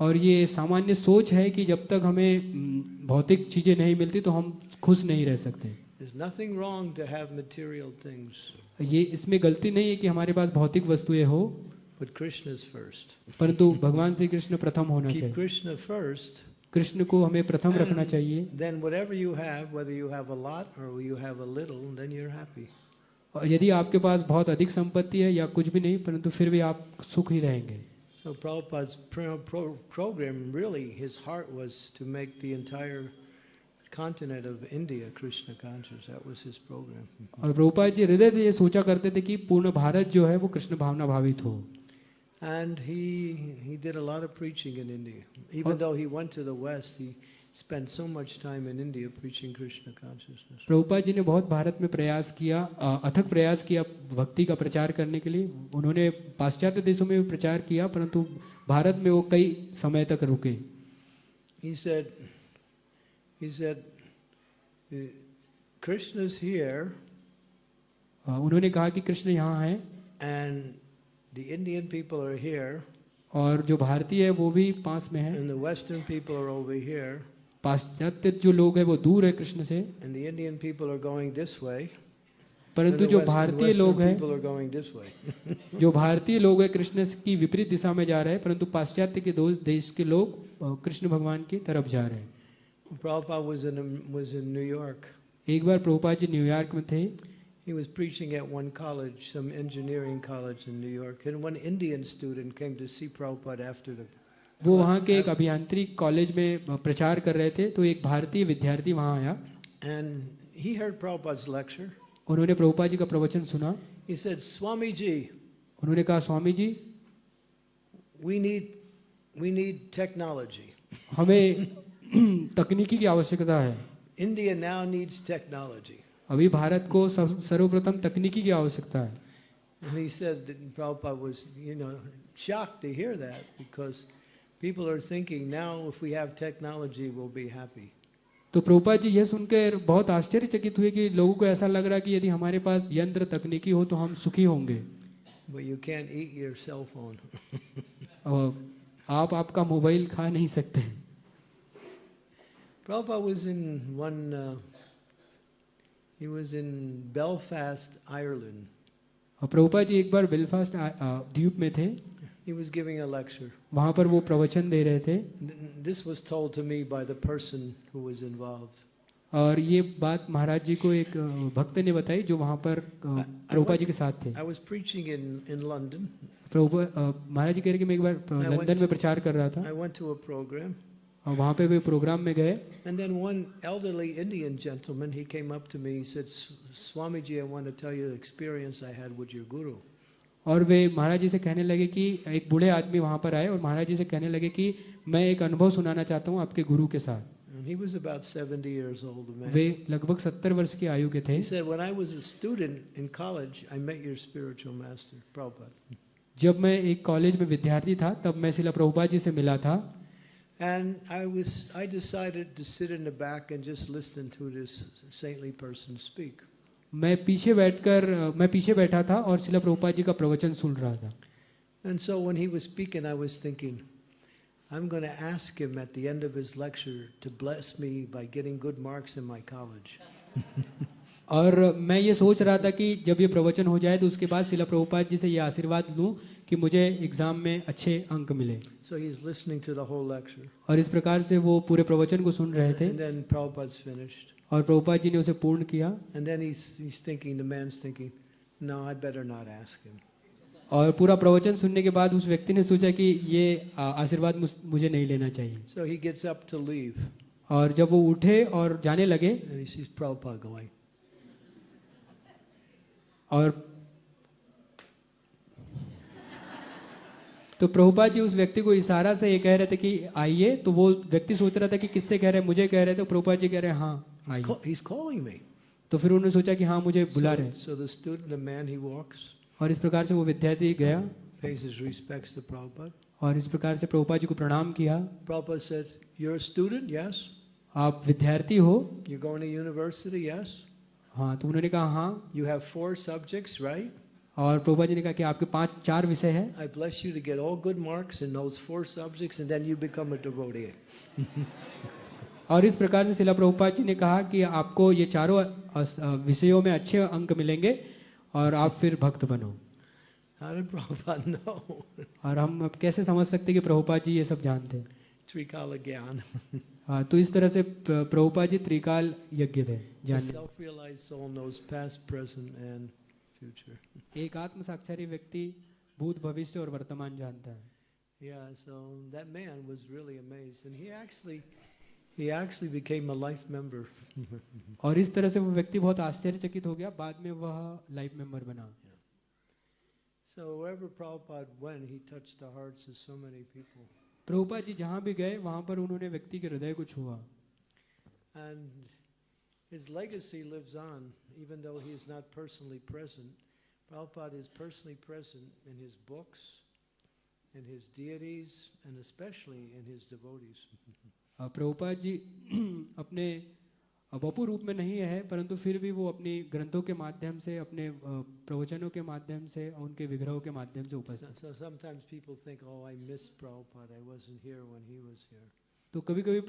और ये सामान्य सोच है कि जब तक हमें हम्म, भौतिक चीज़ें नहीं मिलती तो हम खुश नहीं रह सकते। ये इसमें गलती नहीं है कि हमारे पास भौतिक वस्तुएँ हो परंतु भगवान श्री कृष्ण प्रथम होना चाहिए। कृष्ण को हमें प्रथम रखना चाहिए then whatever you have whether you have a lot or you have a little then you're happy और यदि आपके पास बहुत अधिक संपत्ति है या कुछ भी नहीं परंतु फिर भी आप सुख ही रहेंगे so Prabhupada program really his heart was to make the entire continent of India, Krishna conscious. That was his program. और प्रभुपाद जी हृदय ये सोचा करते थे कि पूर्ण भारत जो है वो कृष्ण भावना भावित हो And he he did a lot of preaching in India. Even though he went to the West, he spent so much time in India preaching Krishna consciousness. जी ने बहुत भारत में प्रयास किया अ, अथक प्रयास किया भक्ति का प्रचार करने के लिए उन्होंने पाश्चात्य देशों में भी प्रचार किया परंतु भारत में वो कई समय तक रुके He said, he said, "Uh, Krishna's here, अ, उन्होंने कहा कि कृष्ण यहाँ है and The Indian people are here. और जो भारतीय है वो भी पास में है। पाश्चात्य जो लोग है वो दूर है कृष्ण से। परंतु जो भारतीय लोग हैं, जो भारतीय लोग हैं कृष्ण की विपरीत दिशा में जा रहे हैं परंतु पाश्चात्य के दो देश के लोग कृष्ण भगवान की तरफ़ जा रहे हैं। एक बार प्रभुपा जी न्यूयॉर्क में थे। He was preaching at one college, some engineering college in New York, and one Indian student came to see Prabhupada after the. वो वहाँ के एक अभियांत्रिक कॉलेज में प्रचार कर रहे थे तो एक भारतीय विद्यार्थी वहाँ आया And he heard Prabhupada's lecture. उन्होंने प्रभुपाद जी का प्रवचन सुना He said, Swamiji, उन्होंने कहा Swami ji we need, we need technology. हमें तकनीकी की आवश्यकता है India now needs technology. अभी भारत को सर्वप्रथम तकनीकी की आवश्यकता है And he said that Prabhupada was, you know, shocked to hear that because people are thinking now if we have technology, we'll be happy. तो प्रभुपाद जी यह सुनकर बहुत आश्चर्यचकित हुए कि लोगों को ऐसा लग रहा कि यदि हमारे पास यंत्र तकनीकी हो तो हम सुखी होंगे But you can't eat your cell phone. आप आपका मोबाइल खा नहीं सकते Prabhupada was in one, uh, he was in Belfast, Ireland. और प्रभुपाद जी एक बार बेलफास्ट द्वीप में थे He was giving a lecture. वहाँ पर वो प्रवचन दे रहे थे This was told to me by the person who was involved. और ये बात महाराज जी को एक भक्त ने बताई जो वहाँ पर अ, प्रभुपाद जी के साथ थे I was preaching in, in London. प्रभु महाराज जी कह रहे कि मैं एक बार अ, लंदन में प्रचार कर रहा था I went to a program, और वहाँ पे वे प्रोग्राम में गए and then one elderly Indian gentleman, he came up to me, he said, "S- Swamiji, I want to tell you the experience I had with your guru. और वे महाराज जी से कहने लगे कि एक बूढ़े आदमी वहाँ पर आए और महाराज जी से कहने लगे कि मैं एक अनुभव सुनाना चाहता हूँ आपके गुरु के साथ And he was about 70 years old, man. वे लगभग सत्तर वर्ष की आयु के थे He said, when I was a student in college, I met your spiritual master, Prabhupada. जब मैं एक कॉलेज में विद्यार्थी था तब मैं शिला प्रभुपाद जी से मिला था And I was, I decided to sit in the back and just listen to this saintly person speak. मैं पीछे बैठकर अ, मैं पीछे बैठा था और शिला प्रभुपाद जी का प्रवचन सुन रहा था And so when he was speaking, I was thinking, I'm going to ask him at the end of his lecture to bless me by getting good marks in my college. और मैं ये सोच रहा था कि जब ये प्रवचन हो जाए तो उसके बाद शिला प्रभुपाद जी से ये आशीर्वाद लूं कि मुझे एग्ज़ाम में अच्छे अंक मिले So he's listening to the whole lecture. और इस प्रकार से वो पूरे प्रवचन को सुन रहे थे And then Prabhupada's finished. और प्रभुपाद जी ने उसे पूर्ण किया And then he's, he's thinking, the man's thinking, no, I better not ask him. और पूरा प्रवचन सुनने के बाद उस व्यक्ति ने सोचा कि ये आशीर्वाद मुझे नहीं लेना चाहिए So he gets up to leave. और जब वो उठे और जाने लगे And he sees Prabhupada going. और तो प्रभुपाद जी उस व्यक्ति को इशारा से ये कह रहे थे कि आइए तो वो व्यक्ति सोच रहा था कि किससे कह रहे हैं मुझे कह रहे थे तो प्रभुपाद जी कह रहे हैं हाँ he's call, he's me. तो फिर उन्होंने सोचा कि हाँ मुझे बुला रहे so, so student, man, walks, और इस प्रकार से वो विद्यार्थी गया। और इस प्रकार से प्रभुपाद जी को प्रणाम किया। Said, You're a student, yes. आप विद्यार्थी हो? यूनिवर्सिटी यस हाँ तो उन्होंने कहा हाँ। You have four subjects right और प्रभुपा जी ने कहा कि आपके पाँच चार विषय है I bless you to get all good marks in those four subjects, and then you become a devotee. और इस प्रकार से शिला प्रभुपाद जी ने कहा कि आपको ये चारों विषयों में अच्छे अंक मिलेंगे और आप फिर भक्त बनो? और हम अब कैसे समझ सकते हैं कि प्रभुपाद जी ये सब जानते हैं Gyan. हाँ, तो इस तरह से प्र- प्रभुपाद जी त्रिकाल यज्ञ थे The future. एक आत्म साक्षारी व्यक्ति भूत भविष्य और वर्तमान जानता है Yeah, so that man was really amazed, and he actually, he actually became a life member. और इस तरह से वो व्यक्ति बहुत आश्चर्यचकित हो गया बाद में वह लाइफ मेंबर बना so wherever Prabhupada went, he touched the hearts of so many people. Prabhupada ji जहाँ भी गए वहाँ पर उन्होंने व्यक्ति के हृदय को छुआ And his legacy lives on, even though he is not personally present. Prabhupada is personally present in his books, in his deities, and especially in his devotees. अ, प्रभुपाद जी अपने वपु रूप में नहीं है परंतु फिर भी वो अपनी ग्रंथों के माध्यम से अपने अ, प्रवचनों के माध्यम से और उनके विग्रहों के माध्यम से So, उपस्थित so sometimes people think, oh, I missed Prabhupada. I wasn't here when he was here. तो कभी कभी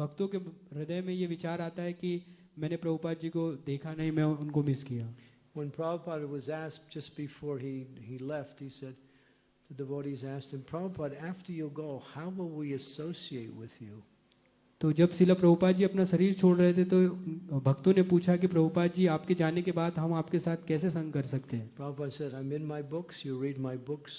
भक्तों के हृदय में ये विचार आता है कि मैंने प्रभुपाद जी को देखा नहीं मैं उनको मिस किया When Prabhupada was asked just before he, he left, he said, the devotees asked him, Prabhupada, after you go, how will we associate with you? तो जब शिला प्रभुपाद जी अपना शरीर छोड़ रहे थे तो भक्तों ने पूछा कि प्रभुपाद जी आपके जाने के बाद हम आपके साथ कैसे संग कर सकते हैं Prabhupada said, I'm in my books, you read my books,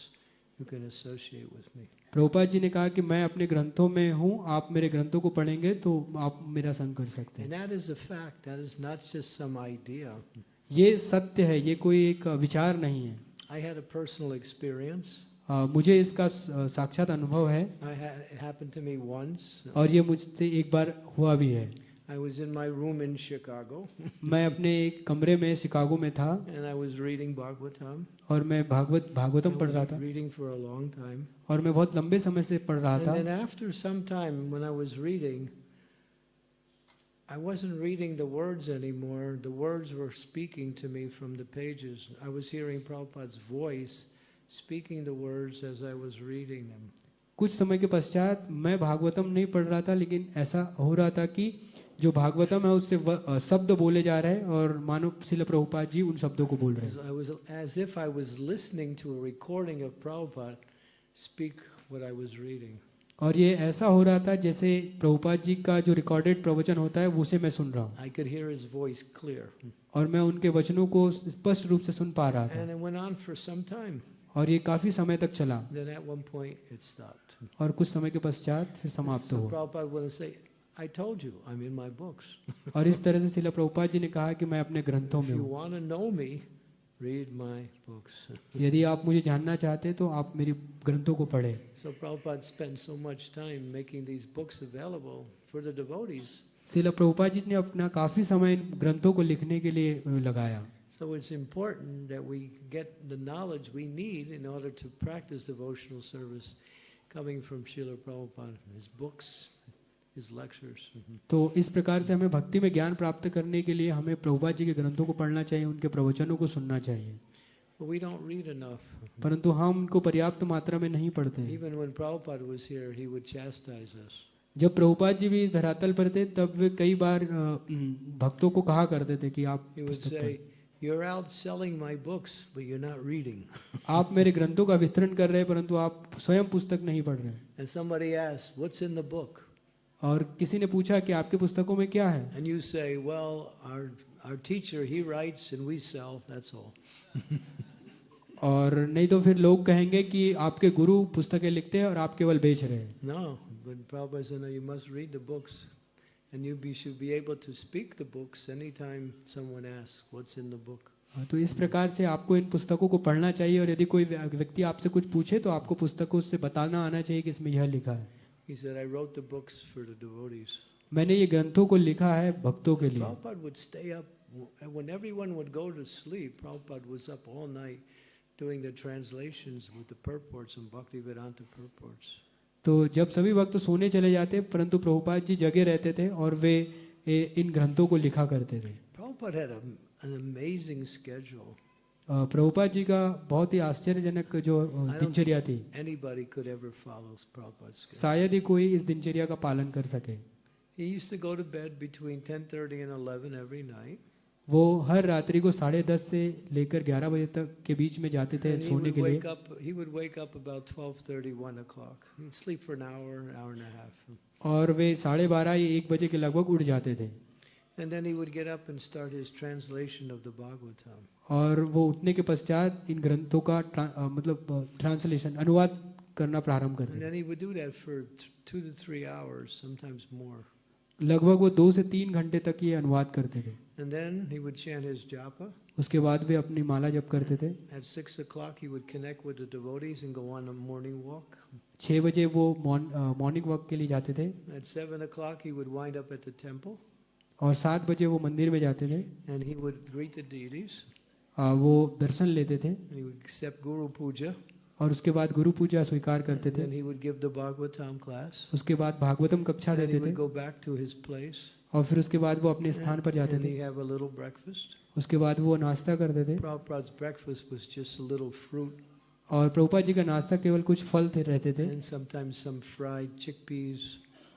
you can associate with me. Prabhupada ji ने कहा कि मैं अपने ग्रंथों में हूँ आप मेरे ग्रंथों को पढ़ेंगे तो आप मेरा संग कर सकते हैं। ये सत्य है ये कोई एक विचार नहीं है। I had a personal experience मुझे इसका साक्षात अनुभव है। और ये मुझसे एक बार हुआ भी है। I was in my room in Chicago. मैं अपने एक कमरे में शिकागो में था। और मैं भागवत भागवतम पढ़ रहा था। और मैं बहुत लंबे समय से पढ़ रहा था। After some time when I was reading I wasn't reading the words anymore the words were speaking to me from the pages I was hearing Prabhupada's voice speaking the words as I was reading them कुछ समय के पश्चात मैं भागवतम नहीं पढ़ रहा था लेकिन ऐसा हो रहा था कि जो भागवतम है उससे शब्द बोले जा रहे हैं और मानो शिल प्रभुपाद जी उन शब्दों को बोल रहे हैं। speak what I was reading. और ये ऐसा हो रहा था जैसे प्रभुपाद जी का जो रिकॉर्डेड प्रवचन होता है उसे मैं सुन रहा हूँ। I hear his voice clear और मैं उनके वचनों को स्पष्ट रूप से सुन पा रहा था। और ये काफ़ी समय तक चला। और कुछ समय के पश्चात फिर समाप्त हुआ। Prabhupada would say I told you आई और इस तरह से श्रील प्रभुपाद जी ने कहा कि मैं अपने ग्रंथों में हूँ you want to know me read my books. यदि आप मुझे जानना चाहते हैं तो आप मेरी ग्रंथों को पढ़ें So Prabhupada spent so much time making these books available for the devotees. शिला प्रभुपाद जी ने अपना काफ़ी समय इन ग्रंथों को लिखने के लिए लगाया So it's important that we get the knowledge we need in order to practice devotional service coming from Srila Prabhupada, his books. तो इस प्रकार से हमें भक्ति में ज्ञान प्राप्त करने के लिए हमें प्रभुपाद जी के ग्रंथों को पढ़ना चाहिए उनके प्रवचनों को सुनना चाहिए But we don't read enough. परंतु हम उनको पर्याप्त मात्रा में नहीं पढ़ते Even when Prabhupada was here, he would chastise us. जब प्रभुपाद जी भी इस धरातल पर थे तब वे कई बार भक्तों को कहा करते थे कि आप। You're out selling my books, but you're not reading. आप मेरे ग्रंथों का वितरण कर रहे हैं परंतु आप स्वयं पुस्तक नहीं पढ़ रहे हैं And somebody asks, What's in the book? और किसी ने पूछा कि आपके पुस्तकों में क्या है And you say, Well, our, our teacher, he writes and we sell, that's all. और नहीं तो फिर लोग कहेंगे कि आपके गुरु पुस्तकें लिखते हैं और आप केवल बेच रहे हैं No, but Prabhupada said, No, you must read the books. And you be, should be able to speak the books anytime someone asks, What's in the book? हाँ, तो इस प्रकार से आपको इन पुस्तकों को पढ़ना चाहिए और यदि कोई व्यक्ति आपसे कुछ पूछे तो आपको पुस्तकों से बताना आना चाहिए कि इसमें यह लिखा है He said, I wrote the books for the devotees. मैंने ये ग्रंथों को लिखा है भक्तों के लिए Prabhupada would stay up, when everyone would go to sleep, Prabhupada was up all night doing the translations with the purports and Bhaktivedanta purports. तो जब सभी भक्त सोने चले जाते परंतु प्रभुपाद जी जगे रहते थे और वे इन ग्रंथों को लिखा करते थे Prabhupada had a, an amazing schedule. Prabhupada ji का बहुत ही आश्चर्यजनक जो दिनचर्या थी। शायद ही कोई इस दिनचर्या का पालन कर सके। वो हर रात्रि को साढ़े दस से लेकर ग्यारह बजे तक के बीच में जाते थे सोने के लिए। और वे साढ़े बारह या एक बजे के लगभग उठ जाते थे। और वो उठने के पश्चात इन ग्रंथों का ट्रा- अ, मतलब ट्रांसलेशन अनुवाद करना प्रारंभ करते. लगभग वो दो से तीन घंटे तक ये अनुवाद करते थे And then he would chant his japa. उसके बाद वे अपनी माला जप करते थे At six o'clock, he would connect with the devotees and go on a morning walk. छः बजे वो मॉर्निंग वॉक के लिए जाते थे At seven o'clock, he would wind up at the temple और सात बजे वो मंदिर में जाते थे and he would greet the deities. वो दर्शन लेते थे। और उसके बाद गुरु पूजा स्वीकार करते थे। उसके बाद भागवतम कक्षा देते थे। और फिर उसके बाद वो अपने स्थान पर जाते थे। उसके बाद वो नाश्ता करते थे। और प्रभुपाद जी का नाश्ता केवल कुछ फल थे रहते थे।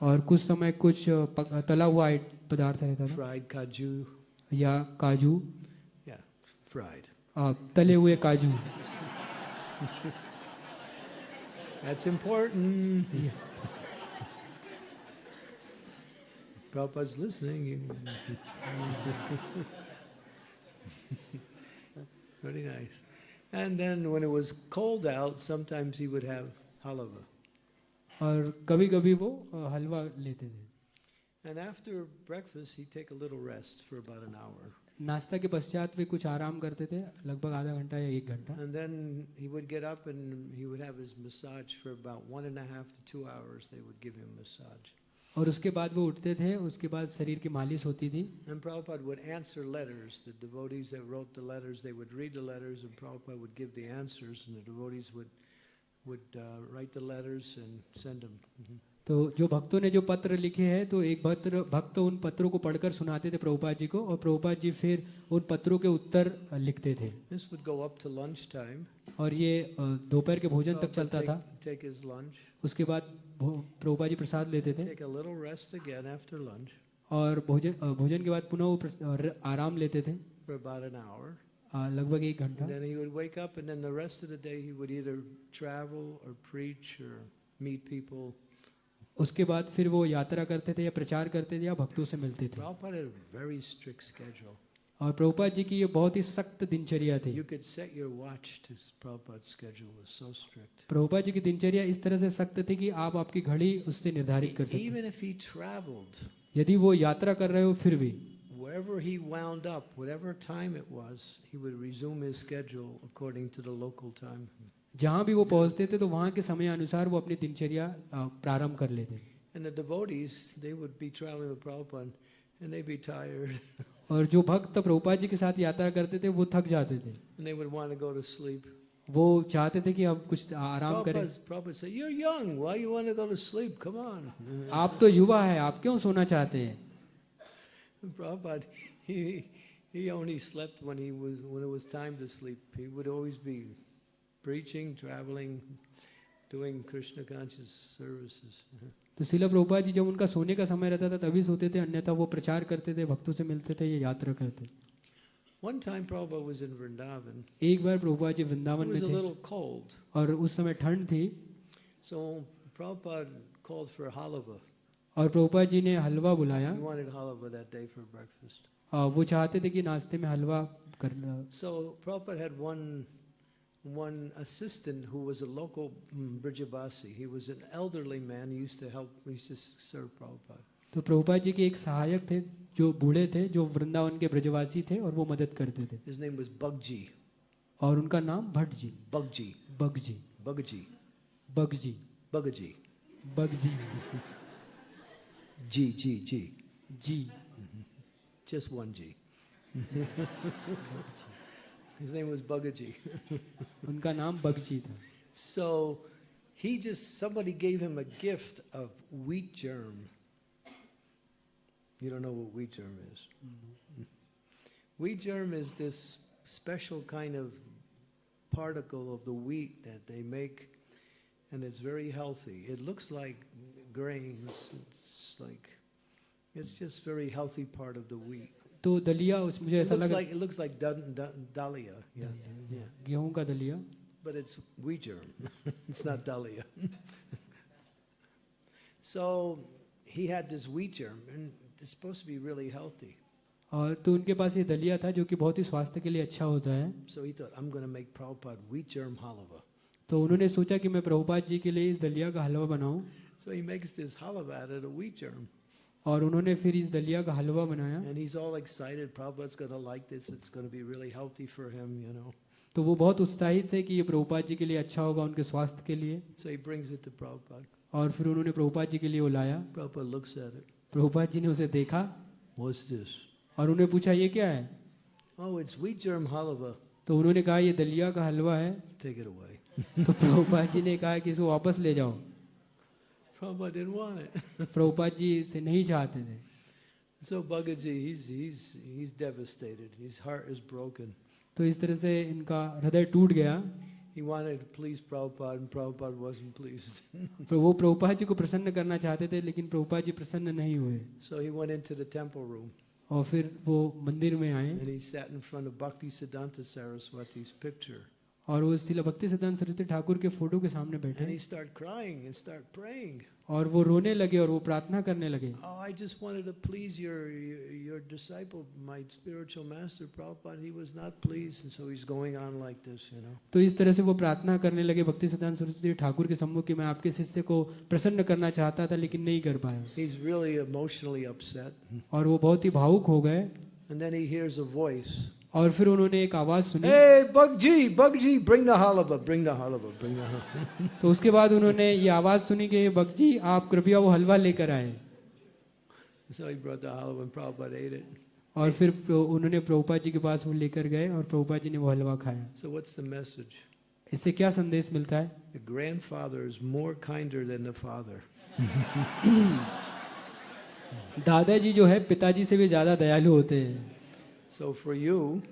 और कुछ समय कुछ तला हुआ पदार्थ रहता था। या काजू। fried. अ, तले हुए काजू That's important. Prabhupada's listening. Very nice. And then when it was cold out, sometimes he would have halava. और कभी कभी वो अ, हलवा लेते थे And after breakfast, he'd take a little rest for about an hour. नाश्ता के पश्चात वे कुछ आराम करते थे लगभग आधा घंटा या एक घंटा। And then he would get up and he would have his massage for about 1 and 1 half two hours they would give him massage और उसके बाद वो उठते थे उसके बाद शरीर की मालिश होती थी। And Prabhupada would answer letters the devotees that wrote the letters they would read the letters and Prabhupada would give the answers and the devotees would would write the letters and send them तो जो भक्तों ने जो पत्र लिखे हैं तो एक भक्त भक्त उन पत्रों को पढ़कर सुनाते थे प्रभुपाद जी को और प्रभुपाद जी फिर उन पत्रों के उत्तर लिखते थे। और ये दोपहर के भोजन तक चलता था। उसके बाद प्रभुपाद जी प्रसाद लेते थे। और भोजन भोजन के बाद पुनः आराम लेते थे। लगभग एक घंटा। उसके बाद फिर वो यात्रा करते थे या प्रचार करते थे या भक्तों से मिलते थे। और प्रभुपाद जी की ये बहुत ही सख्त दिनचर्या थी। प्रभुपाद जी की दिनचर्या इस तरह से सख्त थी कि आप आपकी घड़ी उससे निर्धारित कर सकते। यदि वो यात्रा कर रहे हो फिर भी। Wherever he wound up, whatever time it was, he would resume his schedule according to the local time. जहाँ भी वो पहुँचते थे तो वहाँ के समय अनुसार वो अपनी दिनचर्या प्रारंभ कर लेते और जो भक्त प्रभुपाद जी के साथ यात्रा करते थे वो थक जाते थे। वो चाहते थे कि हम कुछ आराम करें। आप तो युवा है आप क्यों सोना चाहते हैं? Preaching, traveling, doing Krishna conscious services. तो शिला प्रभुपाद जी जब उनका सोने का समय रहता था तभी सोते थे अन्यथा वो प्रचार करते थे भक्तों से मिलते थे या यात्रा करते One time Prabhupada was in Vrindavan. एक बार प्रभुपाद जी वृंदावन में was a थे little cold, और उस समय ठंड थी so Prabhupada called for halava. और प्रभुपाद जी ने हलवा बुलाया He wanted halava that day for breakfast. वो चाहते थे कि नाश्ते में हलवा करना So Prabhupada had one one assistant who was a local mm, Brijabasi. He was an elderly man. He used to help. He used to serve Prabhupada. तो प्रभुपाद जी के एक सहायक थे जो बूढ़े थे जो वृंदावन के ब्रजवासी थे और वो मदद करते थे His name was Bugji. और उनका नाम Bhatt ji Bugji. Bug ji Bugji. Bug ji Bugaji. Bug ji G, G, G. G Just one G. His name was Bugaji. उनका नाम बग जी था So he just, somebody gave him a gift of wheat germ. You don't know what wheat germ is? Wheat germ is this special kind of particle of the wheat that they make, and it's very healthy. It looks like grains. It's like, it's just very healthy part of the wheat. तो दलिया उस मुझे ऐसा लगा like, it looks like dun, dun, dahlia, yeah, yeah. yeah. गेहूँ का दलिया But it's wheat germ. it's not dahlia. so he had this wheat germ, and it's supposed to be really healthy. और तो उनके पास ये दलिया था जो कि बहुत ही स्वास्थ्य के लिए अच्छा होता है So he thought, I'm going to make Prabhupada wheat germ halava. तो उन्होंने सोचा कि मैं प्रभुपाद जी के लिए इस दलिया का हलवा बनाऊँ So he makes this halava out of the wheat germ. और उन्होंने फिर इस दलिया का हलवा बनाया। Excited, like really him, you know. तो वो बहुत उत्साहित थे कि ये प्रभुपाद जी के लिए अच्छा होगा उनके स्वास्थ्य के लिए। So और फिर उन्होंने प्रभुपाद जी के लिए वो प्रभुपाद जी ने उसे देखा। और उन्हें पूछा ये क्या है? Oh, तो उन्होंने कहा ये दलिया का हलवा है। तो प्रभुपाद जी ने कहा कि इसको वापस ले जाओ। Prabhupada didn't want it. Prabhupada ji इसे नहीं चाहते थे So Bhagaji, he's, he's, he's devastated. His heart is broken. तो इस तरह से इनका हृदय टूट गया He wanted to please Prabhupada, and Prabhupada wasn't pleased. पर वो प्रभुपाद जी को प्रसन्न करना चाहते थे लेकिन प्रभुपाद जी प्रसन्न नहीं हुए so he went into the temple room और फिर वो मंदिर में आए and he sat in front of Bhakti Siddhanta Saraswati's picture. और वो स्थिल भक्ति सिद्धांत सरस्वती ठाकुर के फ़ोटो के सामने बैठे और वो रोने लगे और वो प्रार्थना करने लगे। तो इस तरह से वो प्रार्थना करने लगे भक्ति सिद्धांत सरस्वती ठाकुर के सम्मुख मैं आपके शिष्य को प्रसन्न करना चाहता था लेकिन नहीं कर पाया। और वो बहुत ही भावुक हो गए। और फिर उन्होंने एक आवाज़ सुनी Hey, Bugji, bring the halava, bring the halava, bring the halava. तो उसके बाद उन्होंने ये आवाज़ सुनी कि बगजी आप कृपया वो हलवा लेकर आए so he brought the halava and Prabhupada ate it. और फिर उन्होंने प्रभुपाद जी के पास वो लेकर गए और प्रभुपाद जी ने वो हलवा खाया So what's the message? इससे क्या संदेश मिलता है The grandfather is more kinder than the father. दादाजी जो है पिताजी से भी ज़्यादा दयालु होते हैं So for you,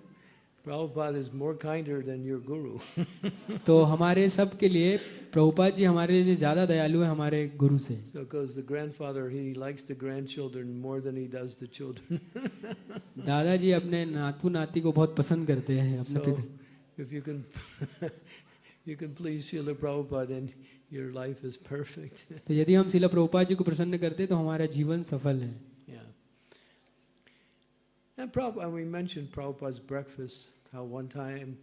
Prabhupada is more kinder than your guru. तो हमारे सब के लिए प्रभुपाद जी हमारे लिए ज्यादा दयालु है हमारे गुरु से So because the grandfather, he likes the grandchildren more than he does the children. दादाजी अपने नातू नाती को बहुत पसंद करते हैं अपने so पिता if you can, you can please Srila Prabhupada, then your life is perfect. तो यदि हम शिला प्रभुपाद जी को प्रसन्न करते तो हमारा जीवन सफल है yeah. And Prabhupada, we mentioned Prabhupada's breakfast. How one time,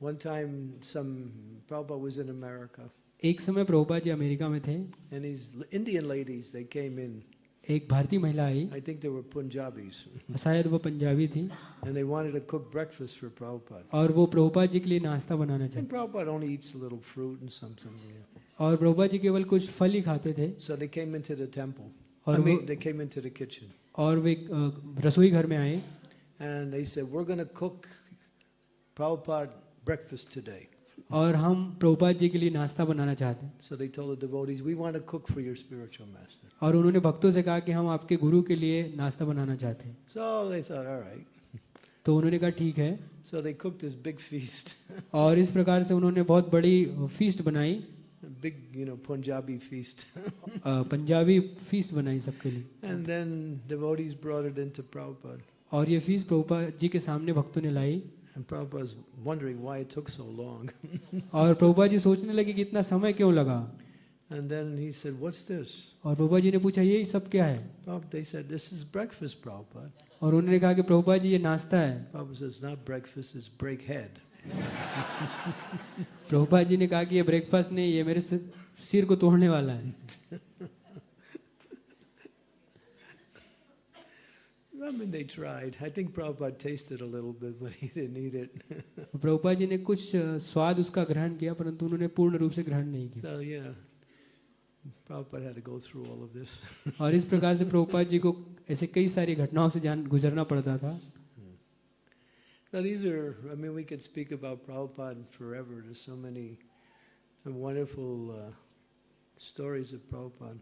one time, some Prabhupada was in America, एक समय प्रभुपाद जी अमेरिका में थे and these Indian ladies, they came in. एक भारतीय महिला आई I think they were Punjabis, शायद वो पंजाबी थी and they wanted to cook breakfast for Prabhupada. और वो प्रभुपाद जी के लिए नाश्ता बनाना And चाहते Prabhupada only eats a little fruit and something. Yeah. और प्रभुपाद जी केवल कुछ फल ही खाते थे So they came into the temple. और I mean, वो- they came into the kitchen, और वे रसोई घर में आए and they said, "We're going to cook Prabhupada breakfast today." और हम प्रभुपाद जी के लिए नाश्ता बनाना चाहते हैं So they told the devotees, "We want to cook for your spiritual master." और उन्होंने भक्तों से कहा कि हम आपके गुरु के लिए नाश्ता बनाना चाहते हैं So they thought, "All right." तो उन्होंने कहा ठीक है So they cooked this big feast, और इस प्रकार से उन्होंने बहुत बड़ी फीस्ट बनाई big, you know, Punjabi feast, uh, Punjabi feast बनाई सबके लिए and then devotees brought it into Prabhupada, और ये फ़ीस प्रभुपाद जी के सामने भक्तों ने लाई and Prabhupada's wondering why it took so long. और प्रभुपाद जी सोचने लगे कि इतना समय क्यों लगा And then he said, "What's this?" और प्रभुपाद जी ने पूछा ये सब क्या है Prabhupada, they said, "This is breakfast, Prabhupada." और उन्होंने कहा कि प्रभुपाद जी ये नाश्ता है Prabhupada says, "Not breakfast, it's breakhead." Prabhupada ji ने कहा कि ये ब्रेकफास्ट नहीं ये मेरे सिर सिर को तोड़ने वाला है I mean, they tried. I think Prabhupada tasted a little bit, but he didn't eat it. Prabhupada ji ने कुछ स्वाद उसका ग्रहण किया परंतु उन्होंने पूर्ण रूप से ग्रहण नहीं किया so, know, Prabhupada had to go through all of this. और इस प्रकार से प्रभुपाद जी को ऐसे कई सारी घटनाओं से जान गुजरना पड़ता था So these are, I mean, we could speak about Prabhupada forever. There's so many some wonderful uh, stories of Prabhupada.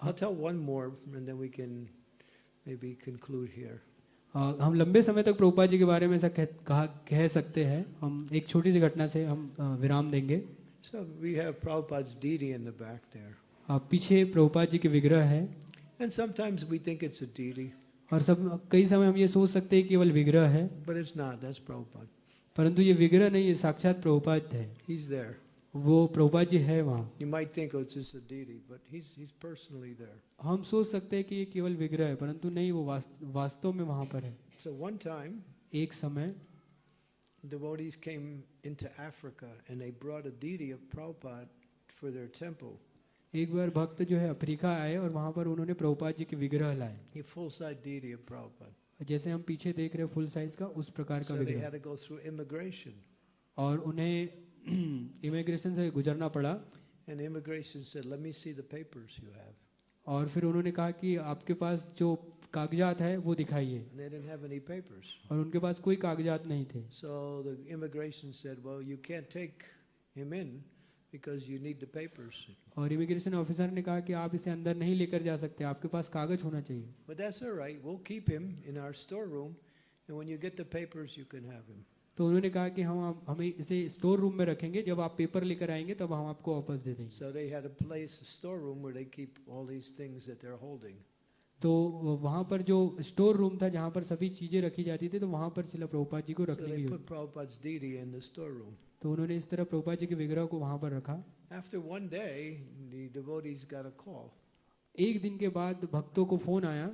I'll tell one more, and then we can maybe conclude here. अ, हम लंबे समय तक प्रभुपाद जी के बारे में ऐसा कह, कहा कह सकते हैं हम एक छोटी सी घटना से हम अ, विराम देंगे So we have Prabhupada's deity in the back there. अ, पीछे प्रभुपाद जी के विग्रह है And sometimes we think it's a deity, और सब कई समय हम ये सोच सकते हैं केवल विग्रह है। परंतु ये विग्रह नहीं ये साक्षात प्रभुपाद है। वो प्रभुपाद जी है वहाँ। हम सोच सकते हैं कि ये केवल विग्रह है परंतु नहीं वो वास्तव में वहाँ पर है। So एक समय came into Africa and they brought a deity of Prabhupada for their temple. एक बार भक्त जो है अफ्रीका आए और वहाँ पर उन्होंने प्रभुपाद जी के विग्रह लाए a full-size deity of Prabhupada. जैसे हम पीछे देख रहे फुल साइज़ का उस प्रकार का So they विग्रह had to go through immigration. और उन्हें इमिग्रेशन से गुजरना पड़ा And immigration said, let me see the papers you have. और फिर उन्होंने कहा कि आपके पास जो कागजात है वो दिखाइए they. और उनके पास कोई कागजात नहीं थे So the immigration said, well, you can't take him in because you need the papers. और इमिग्रेशन ऑफिसर ने कहा कि आप इसे अंदर नहीं लेकर जा सकते आपके पास कागज होना चाहिए But that's all right. We'll keep him in our storeroom. And when you get the papers, you can have him. तो उन्होंने कहा कि हम आप- हमें इसे स्टोर रूम में रखेंगे जब आप पेपर लेकर आएंगे तब हम आपको वापस दे देंगे So they had a place, a storeroom, where they keep all these things that they're holding. तो वहाँ पर जो स्टोर रूम था जहाँ पर सभी चीज़ें रखी जाती थी तो वहाँ पर शिला प्रभुपाद जी को रखने की तो उन्होंने इस तरह प्रभुपाद जी के विग्रह को वहाँ पर रखा। After one day, the devotees got a call. एक दिन के बाद भक्तों को फ़ोन आया।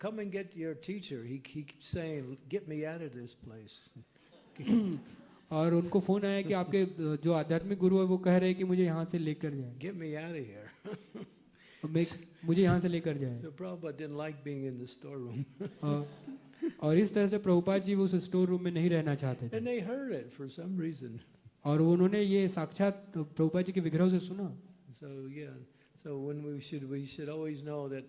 Come and get your teacher he he saying get me out of this place और उनको फ़ोन आया कि आपके uh, जो आध्यात्मिक गुरु है वो कह रहे हैं कि मुझे यहाँ से लेकर जाएँ। Get me out of here मुझे यहाँ से लेकर जाए So Prabhupada didn't like being in the storeroom. और, इस तरह से प्रभुपाद जी उस स्टोर रूम में नहीं रहना चाहते थे and they heard it for some reason. और उन्होंने ये साक्षात प्रभुपाद जी के विग्रह से सुना So yeah, so when we should we should always know that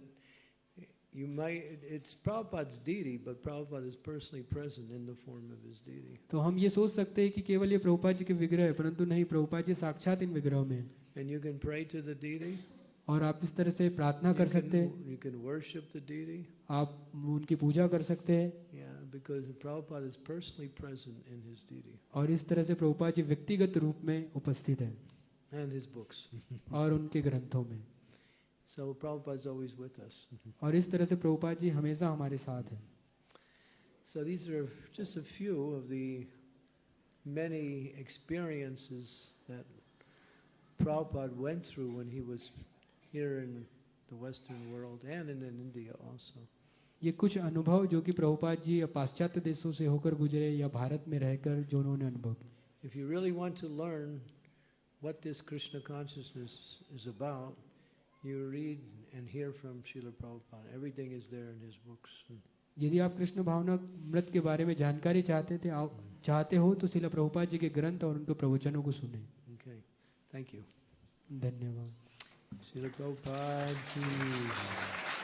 you might it's Prabhupada's deity, but Prabhupada is personally present in the form of his deity. तो हम ये सोच सकते हैं कि केवल ये प्रभुपाद जी के विग्रह है परंतु नहीं प्रभुपाद जी साक्षात इन विग्रहों में And you can pray to the deity. और आप इस तरह से प्रार्थना कर सकते हैं. आप उनकी पूजा कर सकते हैं Yeah, और इस तरह से प्रभुपाद जी व्यक्तिगत रूप में उपस्थित है and his books. और उनके ग्रंथों में So Prabhupada is always with us. और इस तरह से प्रभुपाद जी हमेशा हमारे साथ हैं So these are just a few of the many experiences that Prabhupada went through when he was here in the Western world and in, in India also. ये कुछ अनुभव जो कि प्रभुपाद जी या पाश्चात्य देशों से होकर गुजरे या भारत में रहकर जो उन्होंने अनुभव If you really want to learn what this Krishna consciousness is about, you read and hear from Srila Prabhupada. Everything is there in his books. यदि आप कृष्ण भावना मृत के बारे में जानकारी चाहते थे आप चाहते हो तो शिला प्रभुपाद जी के ग्रंथ और उनके प्रवचनों को सुने Okay, thank you. धन्यवाद Srila Prabhupada. ki jai.